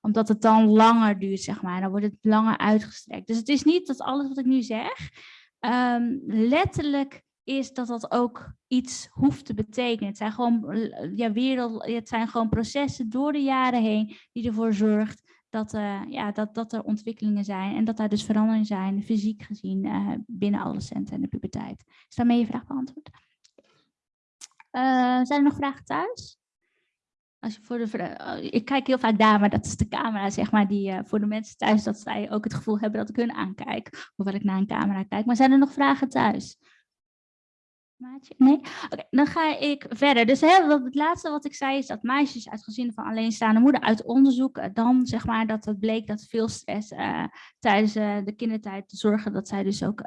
omdat het dan langer duurt, zeg maar. Dan wordt het langer uitgestrekt. Dus het is niet dat alles wat ik nu zeg, ehm, letterlijk is dat dat ook iets hoeft te betekenen. Het zijn gewoon, eh, ja, wereld, het zijn gewoon processen door de jaren heen die ervoor zorgt dat, eh, ja, dat, dat er ontwikkelingen zijn en dat daar dus veranderingen zijn, fysiek gezien, eh, binnen adolescenten en de puberteit. Is daarmee je vraag beantwoord? Zijn er nog vragen thuis? Als je voor de, ik kijk heel vaak daar, maar dat is de camera, zeg maar, die voor de mensen thuis, dat zij ook het gevoel hebben dat ik hun aankijk. Hoewel ik naar een camera kijk. Maar zijn er nog vragen thuis? Maatje? Nee? Oké, dan ga ik verder. Dus hè, het laatste wat ik zei is dat meisjes uit gezinnen van alleenstaande moeder uit onderzoek eh, dan zeg maar dat het bleek dat veel stress eh, tijdens eh, de kindertijd zorgen dat zij dus ook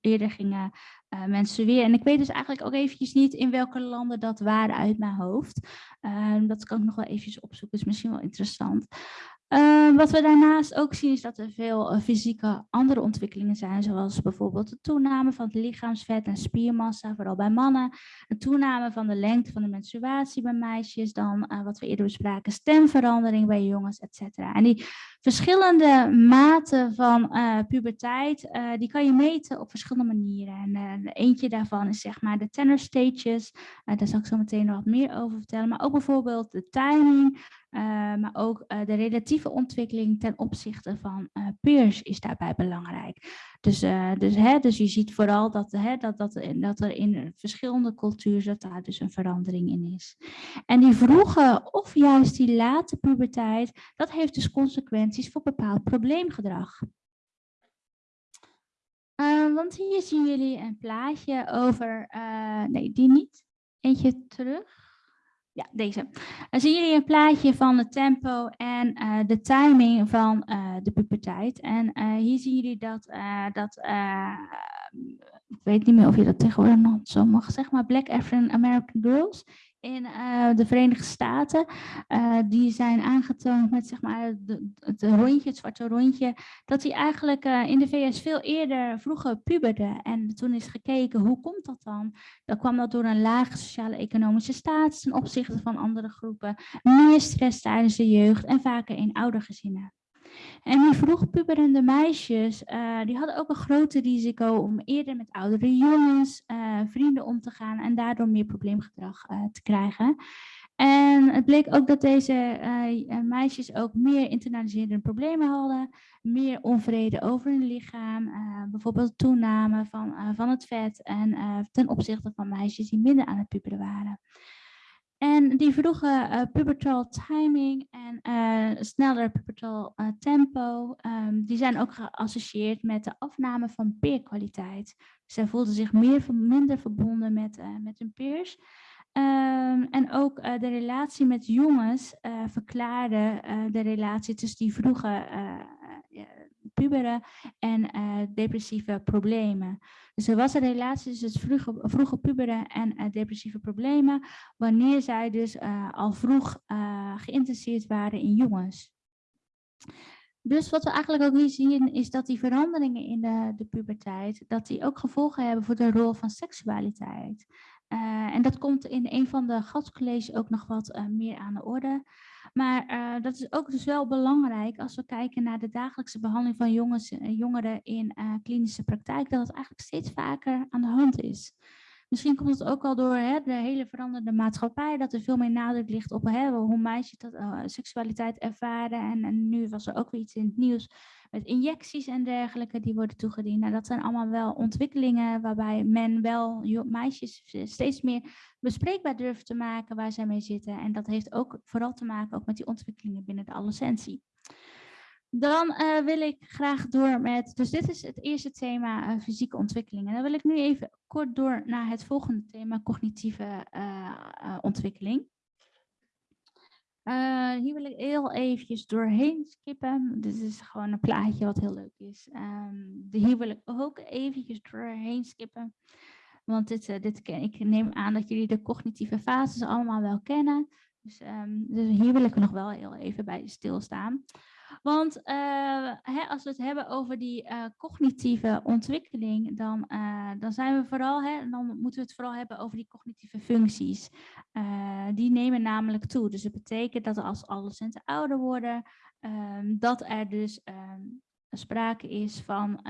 eerder gingen eh menstrueren. En ik weet dus eigenlijk ook eventjes niet in welke landen dat waren uit mijn hoofd. Ehm, dat kan ik nog wel eventjes opzoeken, is misschien wel interessant. Ehm, wat we daarnaast ook zien is dat er veel eh, fysieke andere ontwikkelingen zijn, zoals bijvoorbeeld de toename van het lichaamsvet en spiermassa, vooral bij mannen, een toename van de lengte van de menstruatie bij meisjes, dan eh, wat we eerder bespraken, stemverandering bij jongens, et cetera. En die verschillende maten van eh, puberteit, die kan je meten op verschillende manieren. En eentje daarvan is zeg maar de tenor stages, daar zal ik zo meteen nog wat meer over vertellen, maar ook bijvoorbeeld de timing, maar ook uh, de relatieve ontwikkeling ten opzichte van uh, peers is daarbij belangrijk. Dus, dus, hè, dus je ziet vooral dat, hè, dat, dat, dat er in verschillende culturen daar dus een verandering in is. En die vroege of juist die late puberteit, dat heeft dus consequenties voor bepaald probleemgedrag. Want hier zien jullie een plaatje over, nee die niet, eentje terug. Ja, deze. Dan zien jullie een plaatje van het tempo en uh, de timing van uh, de puberteit. En uh, hier zien jullie dat, dat ik weet niet meer of je dat tegenwoordig nog zo mag zeggen, maar Black African American Girls in de Verenigde Staten, die zijn aangetoond met zeg maar het rondje, het zwarte rondje, dat die eigenlijk in de VS veel eerder vroeger puberden. En toen is gekeken, hoe komt dat dan? Dan kwam dat door een lage sociale-economische status ten opzichte van andere groepen, meer stress tijdens de jeugd en vaker in oudergezinnen. En die vroeg puberende meisjes, uh, die hadden ook een groter risico om eerder met oudere jongens, uh, vrienden om te gaan en daardoor meer probleemgedrag uh, te krijgen. En het bleek ook dat deze meisjes ook meer internaliserende problemen hadden, meer onvrede over hun lichaam, bijvoorbeeld toename van, van het vet en ten opzichte van meisjes die minder aan het puberen waren. En die vroege uh, pubertal timing en uh, sneller pubertal uh, tempo, um, die zijn ook geassocieerd met de afname van peerkwaliteit. Zij voelden zich meer, minder verbonden met, met hun peers. Um, en ook de relatie met jongens verklaarde de relatie tussen die vroege puberen en depressieve problemen. Dus er was een relatie tussen vroege, puberen en uh, depressieve problemen, wanneer zij dus uh, al vroeg geïnteresseerd waren in jongens. Dus wat we eigenlijk ook hier zien is dat die veranderingen in de, de puberteit, dat die ook gevolgen hebben voor de rol van seksualiteit. Eh, en dat komt in een van de gastcolleges ook nog wat eh, meer aan de orde. Maar eh, dat is ook dus wel belangrijk als we kijken naar de dagelijkse behandeling van jongens, jongeren in klinische praktijk, dat het eigenlijk steeds vaker aan de hand is. Misschien komt het ook al door hè, de hele veranderde maatschappij, dat er veel meer nadruk ligt op hè, hoe meisjes dat, seksualiteit ervaren. En, en nu was er ook weer iets in het nieuws met injecties en dergelijke die worden toegediend. Nou, dat zijn allemaal wel ontwikkelingen waarbij men wel meisjes steeds meer bespreekbaar durft te maken waar zij mee zitten. En dat heeft ook vooral te maken ook met die ontwikkelingen binnen de adolescentie. Dan uh, wil ik graag door met, dus dit is het eerste thema uh, fysieke ontwikkelingen. Dan wil ik nu even kort door naar het volgende thema cognitieve uh, ontwikkeling. Hier wil ik heel eventjes doorheen skippen. Dit is gewoon een plaatje wat heel leuk is. Um, hier wil ik ook eventjes doorheen skippen. Want dit, dit ken, ik neem aan dat jullie de cognitieve fases allemaal wel kennen. Dus, um, dus hier wil ik nog wel heel even bij stilstaan. Want uh, hè, als we het hebben over die uh, cognitieve ontwikkeling, dan, uh, dan zijn we vooral, hè, dan moeten we het vooral hebben over die cognitieve functies. die nemen namelijk toe. Dus het betekent dat als adolescenten ouder worden, um, dat er dus um, sprake is van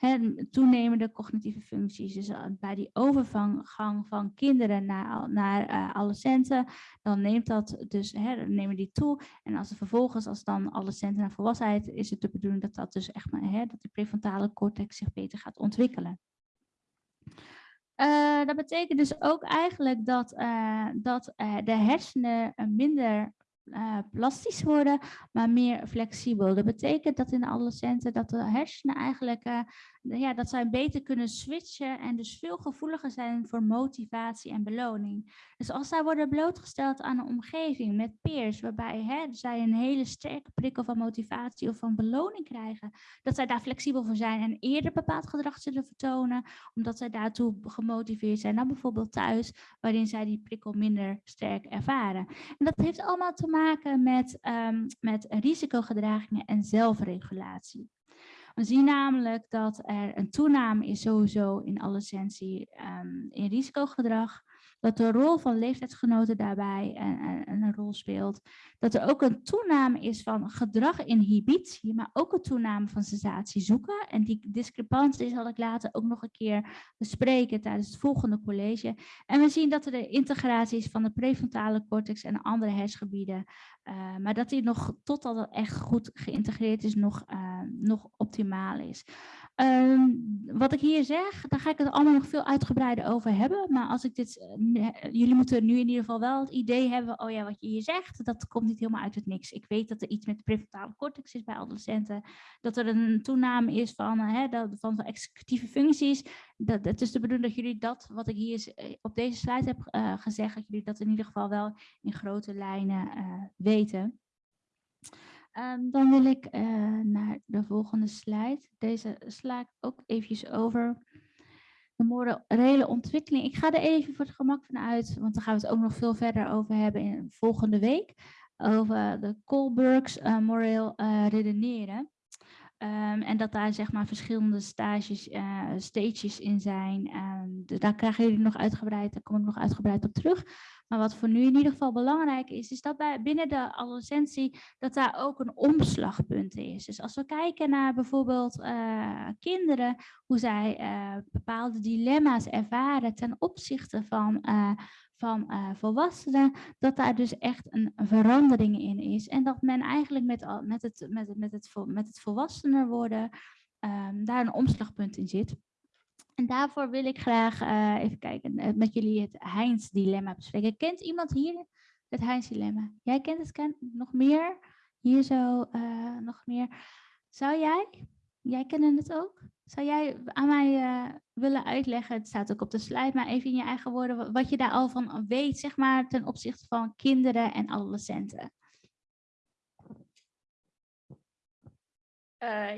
um, toenemende cognitieve functies. Dus uh, bij die overgang van kinderen naar, naar uh, adolescenten, dan neemt dat dus, dan nemen die toe. En als er vervolgens, als dan adolescenten naar volwassenheid, is het de bedoeling dat dat dus echt maar, dat de prefrontale cortex zich beter gaat ontwikkelen. Uh, dat betekent dus ook eigenlijk dat, dat de hersenen minder uh, plastisch worden, maar meer flexibel. Dat betekent dat in de adolescenten dat de hersenen eigenlijk uh, ja, dat zij beter kunnen switchen en dus veel gevoeliger zijn voor motivatie en beloning. Dus als zij worden blootgesteld aan een omgeving met peers, waarbij hè, zij een hele sterke prikkel van motivatie of van beloning krijgen, dat zij daar flexibel voor zijn en eerder bepaald gedrag zullen vertonen, omdat zij daartoe gemotiveerd zijn dan bijvoorbeeld thuis, waarin zij die prikkel minder sterk ervaren. En dat heeft allemaal te maken met, um, met risicogedragingen en zelfregulatie. We zien namelijk dat er een toename is sowieso in adolescentie um, in risicogedrag dat de rol van leeftijdsgenoten daarbij een, een, rol speelt. Dat er ook een toename is van gedraginhibitie, maar ook een toename van sensatie zoeken. En die discrepantie zal ik later ook nog een keer bespreken tijdens het volgende college. En we zien dat er de integratie is van de prefrontale cortex en andere hersengebieden. Uh, maar dat die nog, totdat het echt goed geïntegreerd is, nog, uh, nog optimaal is. Um, wat ik hier zeg, daar ga ik het allemaal nog veel uitgebreider over hebben. Maar als ik dit, uh, jullie moeten nu in ieder geval wel het idee hebben, oh ja, wat je hier zegt, dat komt niet helemaal uit het niks. Ik weet dat er iets met de prefrontale cortex is bij adolescenten, dat er een toename is van, hè, dat, van executieve functies. Dat, het is de bedoeling dat jullie dat, wat ik hier op deze slide heb uh, gezegd, dat jullie dat in ieder geval wel in grote lijnen weten. Um, dan wil ik naar de volgende slide. Deze sla ik ook eventjes over. De morele ontwikkeling. Ik ga er even voor het gemak van uit, want dan gaan we het ook nog veel verder over hebben in volgende week. Over de Kohlbergs uh, moreel uh, redeneren. Um, en dat daar zeg maar verschillende stages, uh, stages in zijn. Um, daar krijgen jullie nog uitgebreid, daar kom ik nog uitgebreid op terug. Maar wat voor nu in ieder geval belangrijk is, is dat bij, binnen de adolescentie dat daar ook een omslagpunt is. Dus als we kijken naar bijvoorbeeld uh, kinderen, hoe zij uh, bepaalde dilemma's ervaren ten opzichte van, van volwassenen, dat daar dus echt een verandering in is. En dat men eigenlijk met, met, het, met, het, met, het, met het volwassener worden um, daar een omslagpunt in zit. En daarvoor wil ik graag uh, even kijken uh, met jullie het Heinz-dilemma bespreken. Kent iemand hier het Heinz-dilemma? Jij kent het ken nog meer? Hier zo nog meer. Zou jij? Jij kent het ook? Zou jij aan mij willen uitleggen, het staat ook op de slide, maar even in je eigen woorden, wat je daar al van weet, zeg maar, ten opzichte van kinderen en adolescenten?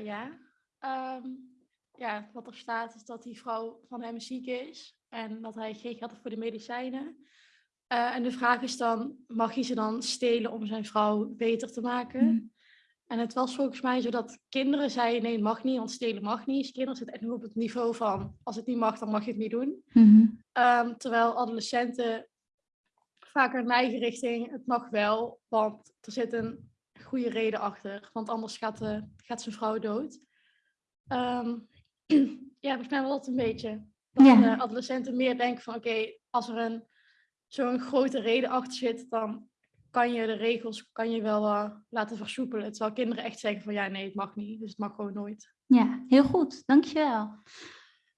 ja, um ja, wat er staat is dat die vrouw van hem ziek is en dat hij geen geld heeft voor de medicijnen. Uh, en de vraag is dan, mag hij ze dan stelen om zijn vrouw beter te maken? Mm. En het was volgens mij zo dat kinderen zeiden nee, het mag niet, want stelen mag niet. Dus kinderen zitten echt nog op het niveau van als het niet mag, dan mag je het niet doen. Mhm. Ehm, terwijl adolescenten vaker neigen richting het mag wel, want er zit een goede reden achter. Want anders gaat, de, gaat zijn vrouw dood. Ehm, [clears throat] ja, volgens mij wel dat een beetje. Dat Ja. adolescenten meer denken van oké, als er een zo'n grote reden achter zit, dan kan je de regels kan je wel eh, laten versoepelen. Terwijl kinderen echt zeggen van ja, nee, het mag niet. Dus het mag gewoon nooit. Ja, heel goed. Dankjewel.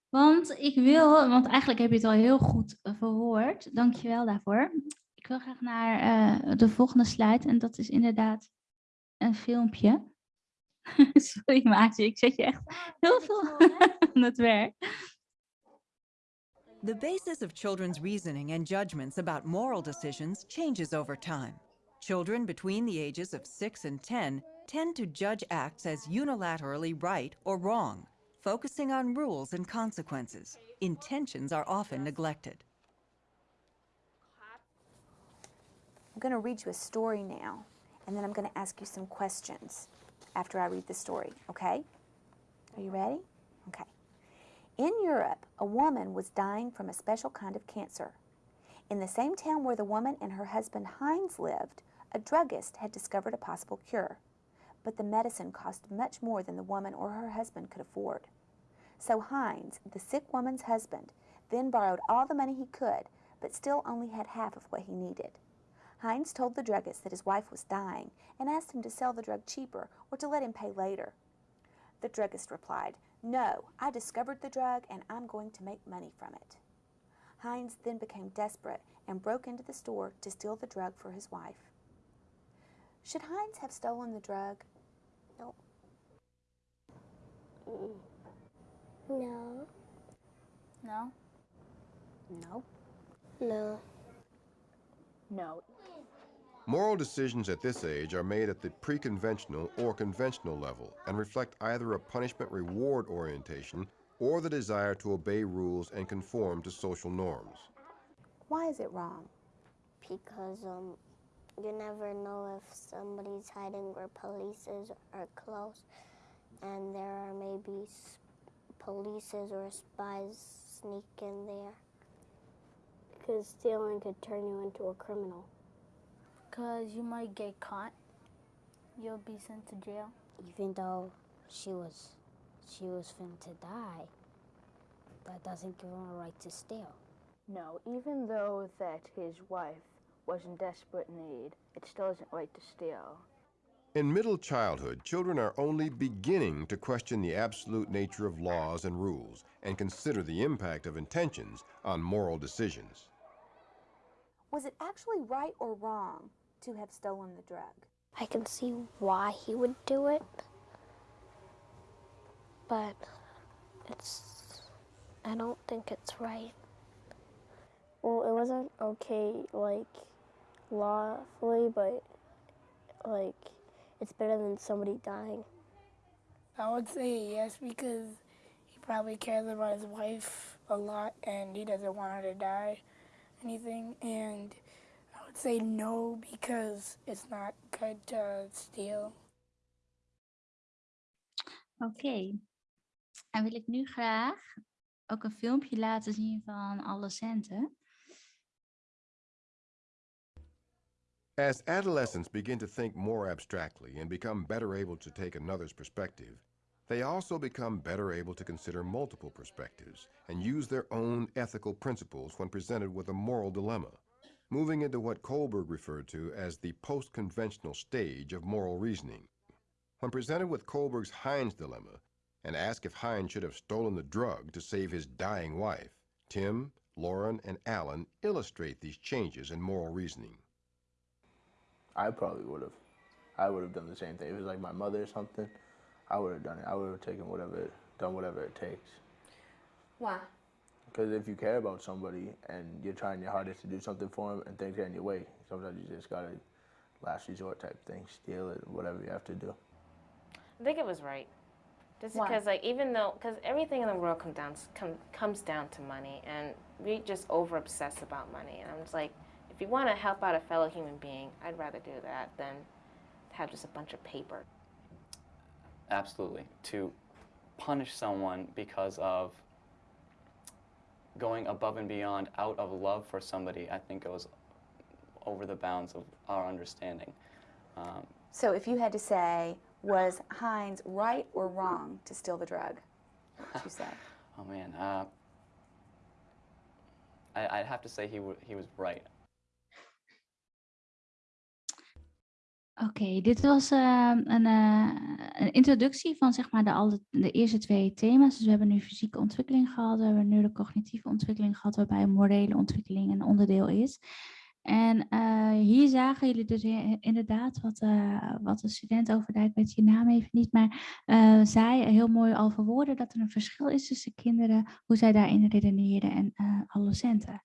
Want ik wil, want eigenlijk heb je het al heel goed eh, verwoord. Dankjewel daarvoor. Ik wil graag naar eh, de volgende slide. En dat is inderdaad een filmpje. [laughs] Sorry Maatje, ik zet je echt heel veel [laughs] aan het werk. The basis of children's reasoning and judgments about moral decisions changes over time. Children between the ages of 6 and 10 tend to judge acts as unilaterally right or wrong, focusing on rules and consequences. Intentions are often neglected. I'm going to read you a story now, and then I'm going to ask you some questions after I read the story, okay? Are you ready? Okay. In Europe, a woman was dying from a special kind of cancer. In the same town where the woman and her husband Heinz lived, a druggist had discovered a possible cure. But the medicine cost much more than the woman or her husband could afford. So Hines, the sick woman's husband, then borrowed all the money he could, but still only had half of what he needed. Hines told the druggist that his wife was dying and asked him to sell the drug cheaper or to let him pay later. The druggist replied, No, I discovered the drug and I'm going to make money from it. Hines then became desperate and broke into the store to steal the drug for his wife. Should Heinz have stolen the drug? No. No. No. No. No. No. Moral decisions at this age are made at the pre-conventional or conventional level and reflect either a punishment-reward orientation or the desire to obey rules and conform to social norms. Why is it wrong? Because um, you never know if somebody's hiding where police is are close, and there are maybe s- polices or spies sneak in there. Because stealing could turn you into a criminal. Because you might get caught. You'll be sent to jail. Even though she was, she was finna to die, that doesn't give him a right to steal. No, even though that his wife was in desperate need, it still isn't right to steal. In middle childhood, children are only beginning to question the absolute nature of laws and rules and consider the impact of intentions on moral decisions. Was it actually right or wrong to have stolen the drug? I can see why he would do it, but it's. I don't think it's right. Well, it wasn't okay, like, lawfully, but, like, it's better than somebody dying. I would say yes because he probably cares about his wife a lot and he doesn't want her to die, anything. And I would say no because it's not good to steal. Oké. En wil ik nu graag ook een filmpje laten zien van alle centen. As adolescents begin to think more abstractly and become better able to take another's perspective, they also become better able to consider multiple perspectives and use their own ethical principles when presented with a moral dilemma, moving into what Kohlberg referred to as the post-conventional stage of moral reasoning. When presented with Kohlberg's Heinz dilemma and asked if Heinz should have stolen the drug to save his dying wife, Tim, Lauren, and Alan illustrate these changes in moral reasoning. I probably would have. I would have done the same thing. If it was like my mother or something, I would have done it. I would have taken whatever, it, done whatever it takes. Why? Because if you care about somebody and you're trying your hardest to do something for them and things get in your way, sometimes you just gotta last resort type thing, steal it, whatever you have to do. I think it was right. Just Why? because, like, even though, because everything in the world comes down, come, comes down to money, and we just over obsess about money. And I'm just like, if you want to help out a fellow human being, I'd rather do that than have just a bunch of paper. absolutely. To punish someone because of going above and beyond out of love for somebody, I think goes over the bounds of our understanding. Um, So if you had to say, was Heinz right or wrong to steal the drug? What would you say? [laughs] oh man, uh, I, I'd have to say he, w- he was right. Oké, dit was eh, een, eh, een introductie van zeg maar de, de eerste twee thema's. Dus we hebben nu fysieke ontwikkeling gehad, we hebben neurocognitieve ontwikkeling gehad, waarbij morele ontwikkeling een onderdeel is. En eh, hier zagen jullie dus inderdaad wat, eh, wat de student ik weet je naam even niet, maar zei heel mooi al verwoorden dat er een verschil is tussen kinderen, hoe zij daarin redeneren en adolescenten.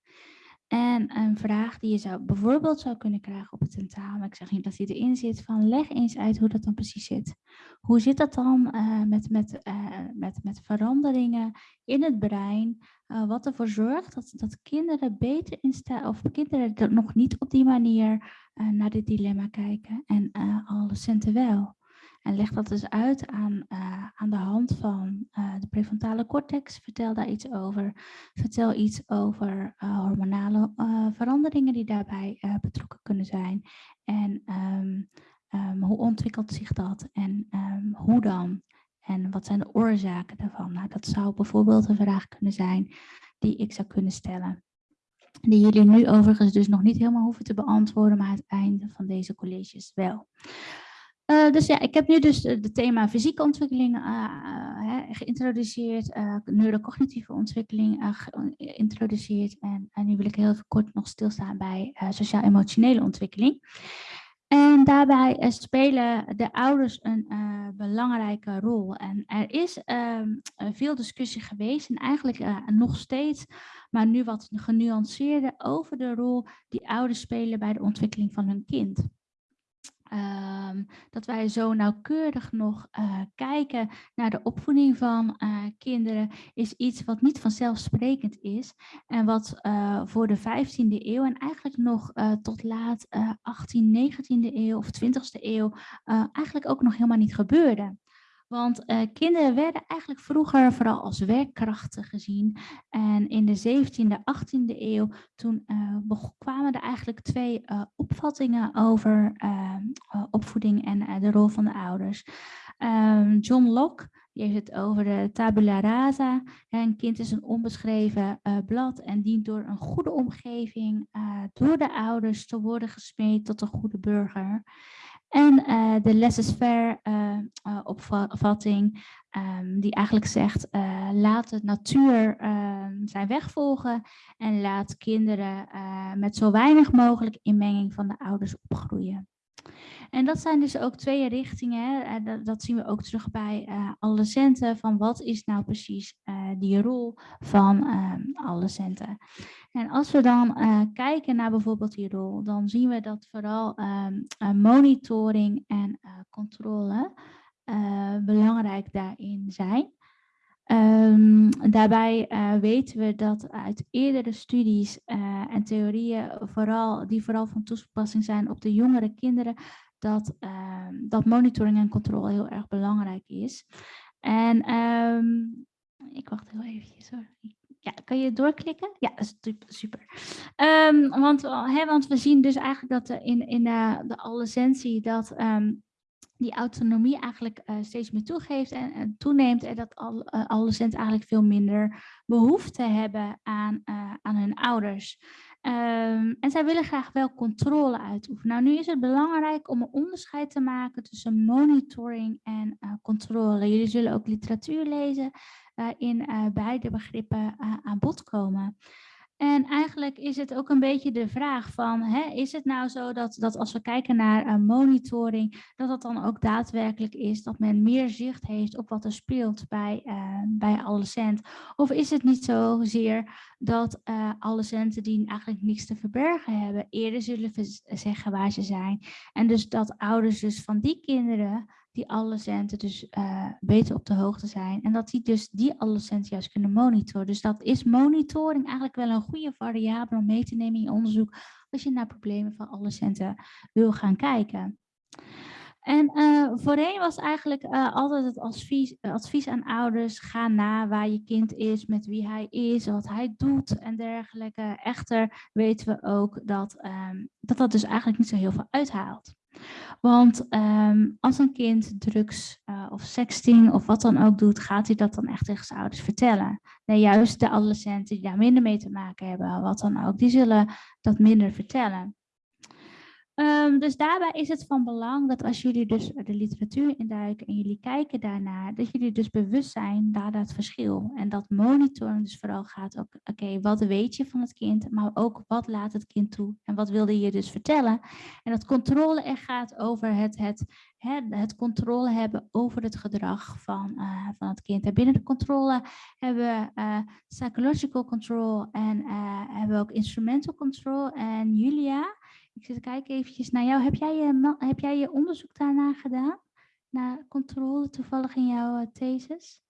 En een vraag die je zou bijvoorbeeld zou kunnen krijgen op het tentamen, ik zeg niet dat die erin zit, van leg eens uit hoe dat dan precies zit. Hoe zit dat dan eh, met, met, eh, met, met veranderingen in het brein, eh, wat ervoor zorgt dat, dat kinderen beter in of kinderen er nog niet op die manier naar dit dilemma kijken en eh adolescenten wel. En leg dat dus uit aan, eh, aan de hand van eh, de prefrontale cortex. Vertel daar iets over. Vertel iets over eh, hormonale veranderingen die daarbij betrokken kunnen zijn. En ehm, ehm, hoe ontwikkelt zich dat en ehm, hoe dan? En wat zijn de oorzaken daarvan? Nou, dat zou bijvoorbeeld een vraag kunnen zijn die ik zou kunnen stellen. Die jullie nu overigens dus nog niet helemaal hoeven te beantwoorden, maar aan het einde van deze colleges wel. Eh, dus ja, ik heb nu dus het thema fysieke ontwikkeling eh, eh, geïntroduceerd, eh, neurocognitieve ontwikkeling geïntroduceerd en, en nu wil ik heel kort nog stilstaan bij sociaal-emotionele ontwikkeling. En daarbij spelen de ouders een belangrijke rol. En er is ehm, eh, veel discussie geweest en eigenlijk nog steeds, maar nu wat genuanceerder over de rol die ouders spelen bij de ontwikkeling van hun kind. Ehm, dat wij zo nauwkeurig nog eh, kijken naar de opvoeding van eh, kinderen is iets wat niet vanzelfsprekend is en wat eh, voor de 15e eeuw en eigenlijk nog tot laat eh 18e, 19e eeuw of 20e eeuw eigenlijk ook nog helemaal niet gebeurde. Want eh, kinderen werden eigenlijk vroeger vooral als werkkrachten gezien. En in de 17e, 18e eeuw, toen eh, kwamen er eigenlijk twee eh, opvattingen over eh, eh, opvoeding en de rol van de ouders. Ehm, John Locke, die heeft het over de tabula rasa. Een kind is een onbeschreven blad en dient door een goede omgeving, door de ouders te worden gesmeed tot een goede burger. En eh, de laissez-faire eh, eh, opvatting, ehm, die eigenlijk zegt, laat de natuur ehm, zijn weg volgen en laat kinderen met zo weinig mogelijk inmenging van de ouders opgroeien. En dat zijn dus ook twee richtingen. Eh, Dat, zien we ook terug bij eh adolescenten. Van wat is nou precies eh, die rol van ehm adolescenten? En als we dan kijken naar bijvoorbeeld die rol, dan zien we dat vooral ehm, eh, monitoring en controle belangrijk daarin zijn. Ehm, daarbij eh, weten we dat uit eerdere studies eh, en theorieën, vooral, die vooral van toepassing zijn op de jongere kinderen, dat, ehm, dat monitoring en controle heel erg belangrijk is. En ehm, ik wacht heel eventjes hoor. Ja, kan je doorklikken? Ja, super. Ehm, want, hè, want we zien dus eigenlijk dat in, in de, de dat die autonomie eigenlijk eh, steeds meer toegeeft en, en toeneemt en dat al, eh, adolescenten eigenlijk veel minder behoefte hebben aan, eh, aan hun ouders. Ehm, en zij willen graag wel controle uitoefenen. Nou, nu is het belangrijk om een onderscheid te maken tussen monitoring en controle. Jullie zullen ook literatuur lezen waarin beide begrippen aan bod komen. En eigenlijk is het ook een beetje de vraag van, hè, is het nou zo dat, dat als we kijken naar eh, monitoring, dat dat dan ook daadwerkelijk is dat men meer zicht heeft op wat er speelt bij, eh bij adolescent? Of is het niet zozeer dat eh adolescenten die eigenlijk niks te verbergen hebben, eerder zullen zeggen waar ze zijn? En dus dat ouders dus van die kinderen die adolescenten dus eh, beter op de hoogte zijn. En dat die dus die adolescenten juist kunnen monitoren. Dus dat is monitoring eigenlijk wel een goede variabele om mee te nemen in je onderzoek als je naar problemen van adolescenten wil gaan kijken. En uh, voorheen was eigenlijk uh, altijd het advies, aan ouders, ga na waar je kind is, met wie hij is, wat hij doet en dergelijke. Echter weten we ook dat um, dat, dat dus eigenlijk niet zo heel veel uithaalt. Want um, als een kind drugs uh, of sexting of wat dan ook doet, gaat hij dat dan echt tegen zijn ouders vertellen. Nee, juist de adolescenten die daar minder mee te maken hebben, wat dan ook, die zullen dat minder vertellen. Um, dus daarbij is het van belang dat als jullie dus de literatuur induiken en jullie kijken daarnaar, dat jullie dus bewust zijn naar dat verschil. En dat monitoring dus vooral gaat, oké, wat weet je van het kind, maar ook wat laat het kind toe en wat wilde je dus vertellen. En dat controle er gaat over het, het, het, het controle hebben over het gedrag van, uh, van het kind. En binnen de controle hebben we uh, psychological control en uh, hebben we ook instrumental control. En Julia, ik zit kijken eventjes naar jou. Heb jij je, heb jij je onderzoek daarna gedaan? Naar controle toevallig in jouw uh, thesis?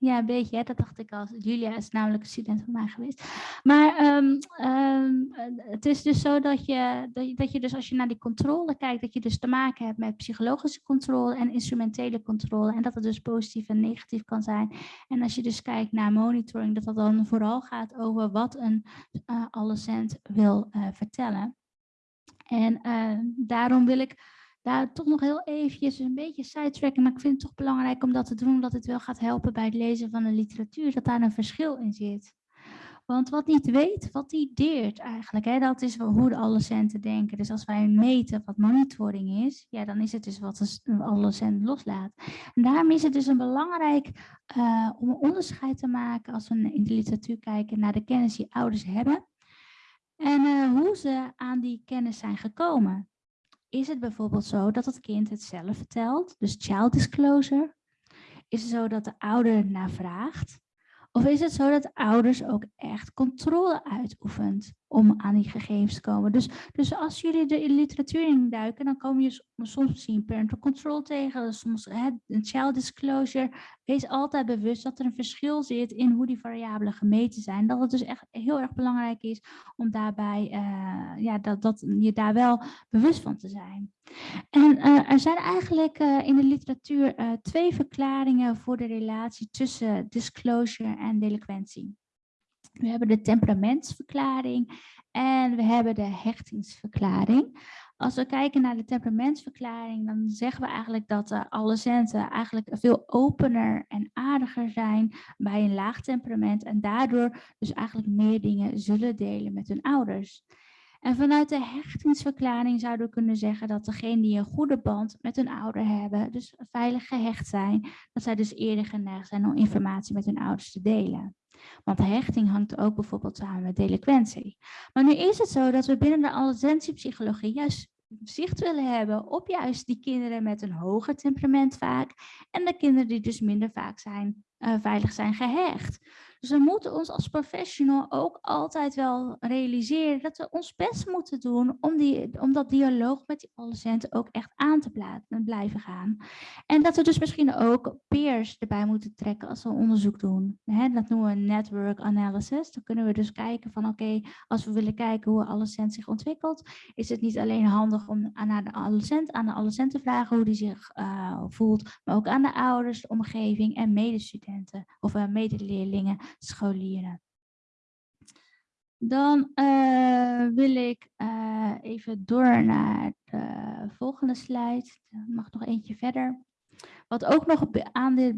Ja, een beetje, hè? dat dacht ik al. Julia is namelijk een student van mij geweest. Maar um, um, het is dus zo dat je, dat je, dat, je, dus als je naar die controle kijkt, dat je dus te maken hebt met psychologische controle en instrumentele controle. En dat het dus positief en negatief kan zijn. En als je dus kijkt naar monitoring, dat dat dan vooral gaat over wat een uh, adolescent wil vertellen. En uh, daarom wil ik daar toch nog heel eventjes een beetje sidetracken. Maar ik vind het toch belangrijk om dat te doen, omdat het wel gaat helpen bij het lezen van de literatuur, dat daar een verschil in zit. Want wat niet weet, wat die deert eigenlijk, hè, dat is hoe de adolescenten denken. Dus als wij meten wat monitoring is, ja, dan is het dus wat de adolescent loslaat. En daarom is het dus een belangrijk uh, om een onderscheid te maken als we in de literatuur kijken naar de kennis die ouders hebben en uh, hoe ze aan die kennis zijn gekomen. Is het bijvoorbeeld zo dat het kind het zelf vertelt, dus child disclosure? Is het zo dat de ouder naar vraagt? Of is het zo dat ouders ook echt controle uitoefent om aan die gegevens te komen? Dus, dus als jullie de literatuur induiken, dan kom je soms misschien parental control tegen, soms hè, child disclosure. Wees altijd bewust dat er een verschil zit in hoe die variabelen gemeten zijn. Dat het dus echt heel erg belangrijk is om daarbij, uh, ja, dat, dat je daar wel bewust van te zijn. En uh, er zijn eigenlijk uh, in de literatuur twee verklaringen voor de relatie tussen disclosure en delinquentie. We hebben de temperamentsverklaring en we hebben de hechtingsverklaring. Als we kijken naar de temperamentsverklaring, dan zeggen we eigenlijk dat de adolescenten eigenlijk veel opener en aardiger zijn bij een laag temperament en daardoor dus eigenlijk meer dingen zullen delen met hun ouders. En vanuit de hechtingsverklaring zouden we kunnen zeggen dat degenen die een goede band met hun ouder hebben, dus veilig gehecht zijn, dat zij dus eerder geneigd zijn om informatie met hun ouders te delen. Want hechting hangt ook bijvoorbeeld samen met delinquentie. Maar nu is het zo dat we binnen de adolescentiepsychologie juist zicht willen hebben op juist die kinderen met een hoger temperament vaak en de kinderen die dus minder vaak zijn, uh, veilig zijn gehecht. Dus we moeten ons als professional ook altijd wel realiseren dat we ons best moeten doen om, die, om dat dialoog met die adolescenten ook echt aan te blijven gaan. En dat we dus misschien ook peers erbij moeten trekken als we onderzoek doen. dat noemen we network analysis. Dan kunnen we dus kijken van oké, als we willen kijken hoe een adolescent zich ontwikkelt, is het niet alleen handig om aan de adolescent, aan de adolescent te vragen hoe die zich uh, voelt, maar ook aan de ouders, de omgeving en medestudenten of uh, medeleerlingen scholieren. Dan uh, wil ik uh, even door naar de volgende slide. Er mag nog eentje verder. Wat ook nog aan, dit,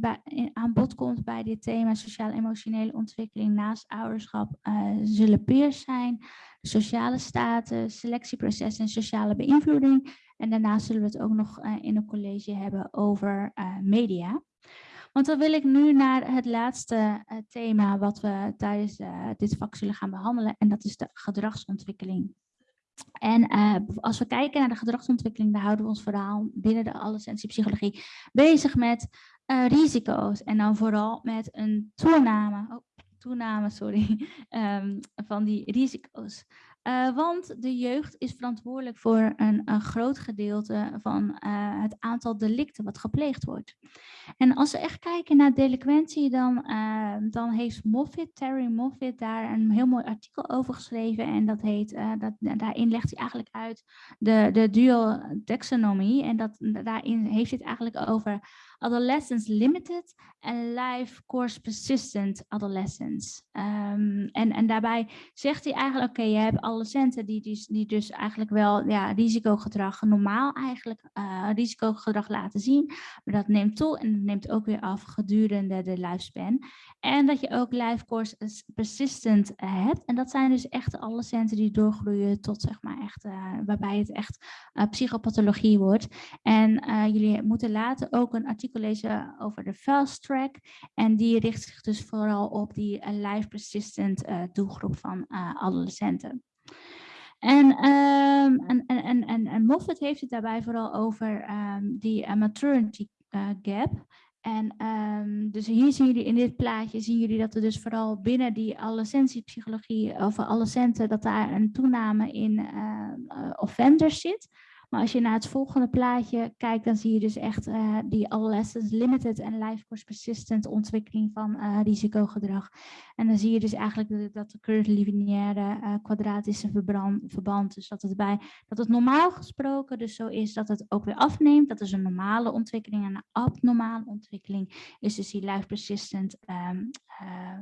aan bod komt bij dit thema sociaal-emotionele ontwikkeling naast ouderschap uh, zullen peers zijn, sociale status, selectieproces en sociale beïnvloeding. En daarnaast zullen we het ook nog in een college hebben over media. Want dan wil ik nu naar het laatste uh, thema wat we tijdens uh, dit vak zullen gaan behandelen. En dat is de gedragsontwikkeling. En uh, als we kijken naar de gedragsontwikkeling, dan houden we ons vooral binnen de adolescentiepsychologie bezig met risico's. En dan vooral met een toename, oh, toename sorry, um, [laughs] van die risico's. Uh, want de jeugd is verantwoordelijk voor een, een groot gedeelte van uh, het aantal delicten wat gepleegd wordt. En als we echt kijken naar delinquentie, dan, uh, dan heeft Moffitt, Terry Moffitt, daar een heel mooi artikel over geschreven. En dat heet, dat, daarin legt hij eigenlijk uit de, de dual taxonomy. En dat, daarin heeft hij het eigenlijk over adolescence limited en life course persistent adolescence. Um, en, en daarbij zegt hij eigenlijk, oké, je hebt adolescenten die, die, die dus eigenlijk wel ja, risicogedrag normaal eigenlijk uh, risicogedrag laten zien. Maar dat neemt toe en dat neemt ook weer af gedurende de lifespan. En dat je ook life course persistent hebt. En dat zijn dus echt alle centen die doorgroeien tot zeg maar echt, uh, waarbij het echt uh, psychopathologie wordt. En jullie moeten later ook een artikel lezen over de fast track. En die richt zich dus vooral op die life persistent doelgroep van adolescenten. En, um, en, en, en, en Moffat heeft het daarbij vooral over um, die maturity gap. En um, dus hier zien jullie in dit plaatje, zien jullie dat er dus vooral binnen die adolescentiepsychologie of adolescenten, dat daar een toename in uh, uh, offenders zit. Maar als je naar het volgende plaatje kijkt, dan zie je dus echt uh, die adolescence limited en life course persistent ontwikkeling van uh, risicogedrag. En dan zie je dus eigenlijk dat de current lineaire uh, kwadratische verbrand, verband, dus dat het, bij, dat het normaal gesproken dus zo is dat het ook weer afneemt. Dat is een normale ontwikkeling en een abnormale ontwikkeling is dus die life persistent um,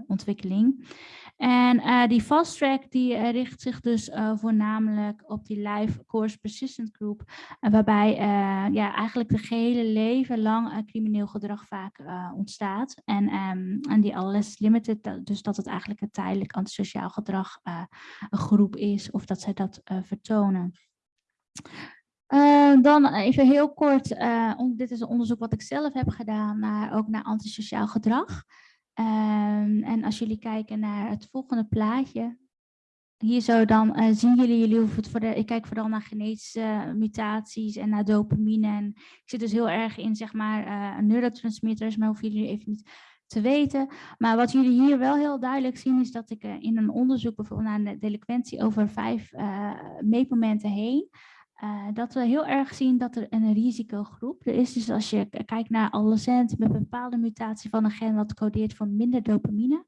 ontwikkeling. En die fast track die richt zich dus voornamelijk op die life course persistent groep waarbij uh, ja, eigenlijk de gehele leven lang uh, crimineel gedrag vaak uh, ontstaat. En, um, en die alles limited, dus dat het eigenlijk een tijdelijk antisociaal gedrag groep is of dat zij dat vertonen. dan even heel kort, dit is een onderzoek wat ik zelf heb gedaan, naar, ook naar antisociaal gedrag. Um, en als jullie kijken naar het volgende plaatje, hier zo dan uh, zien jullie, jullie hoeven het voor ik kijk vooral naar genetische uh, mutaties en naar dopamine. En ik zit dus heel erg in zeg maar uh, neurotransmitters, maar hoeven jullie even niet te weten. Maar wat jullie hier wel heel duidelijk zien is dat ik in een onderzoek bijvoorbeeld naar de delinquentie over vijf meetmomenten heen, dat we heel erg zien dat er een risicogroep er is. Dus als je kijkt naar adolescenten met een bepaalde mutatie van een gen wat codeert voor minder dopamine,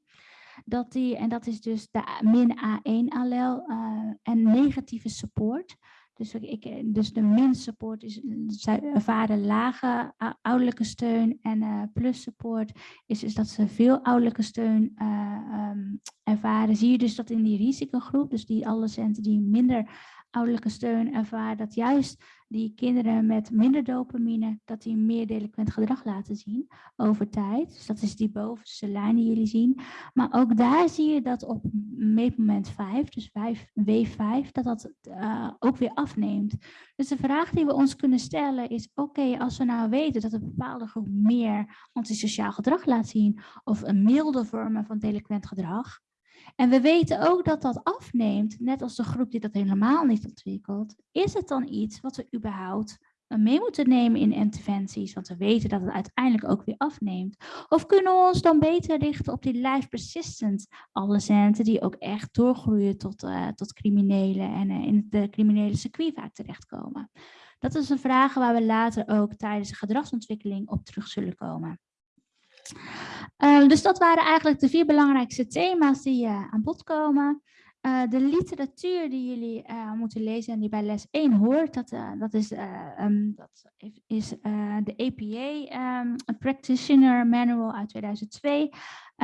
dat die, en dat is dus de min A1 allel uh, en negatieve support. Dus, ik, dus de min support is, zij ervaren lage ouderlijke steun en uh, plus support is dus dat ze veel ouderlijke steun uh, ervaren. Zie je dus dat in die risicogroep, dus die adolescenten die minder ouderlijke steun ervaren, dat juist die kinderen met minder dopamine, dat die meer delinquent gedrag laten zien over tijd. Dus dat is die bovenste lijn die jullie zien. Maar ook daar zie je dat op meetmoment 5, dus 5, W5, dat dat uh, ook weer afneemt. Dus de vraag die we ons kunnen stellen is, oké, als we nou weten dat een bepaalde groep meer antisociaal gedrag laat zien, of een milde vormen van delinquent gedrag, en we weten ook dat dat afneemt, net als de groep die dat helemaal niet ontwikkelt. Is het dan iets wat we überhaupt mee moeten nemen in interventies, want we weten dat het uiteindelijk ook weer afneemt? Of kunnen we ons dan beter richten op die life persistent adolescenten die ook echt doorgroeien tot, uh, tot criminelen en uh, in het criminele circuit vaak terechtkomen? Dat is een vraag waar we later ook tijdens de gedragsontwikkeling op terug zullen komen. Uh, dus dat waren eigenlijk de vier belangrijkste thema's die uh, aan bod komen. Uh, de literatuur die jullie moeten lezen en die bij les 1 hoort, dat, dat is, um, dat is de APA um, Practitioner Manual uit 2002.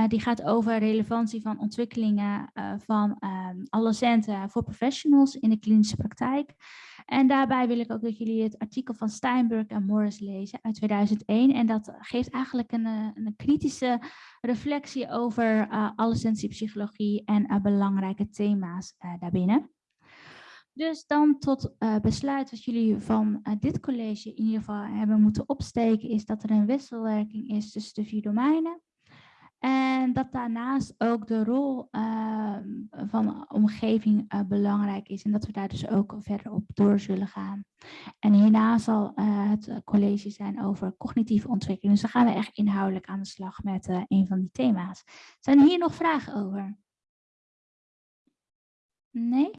die gaat over relevantie van ontwikkelingen van um, adolescenten voor professionals in de klinische praktijk. En daarbij wil ik ook dat jullie het artikel van Steinberg en Morris lezen uit 2001. En dat geeft eigenlijk een, eh, een kritische reflectie over uh, adolescentiepsychologie en uh, belangrijke thema's daarbinnen. Dus dan tot besluit wat jullie van dit college in ieder geval hebben moeten opsteken, is dat er een wisselwerking is tussen de vier domeinen. En dat daarnaast ook de rol uh, van omgeving uh, belangrijk is en dat we daar dus ook verder op door zullen gaan. En hierna zal uh, het college zijn over cognitieve ontwikkeling. Dus dan gaan we echt inhoudelijk aan de slag met een van die thema's. Zijn hier nog vragen over? Nee?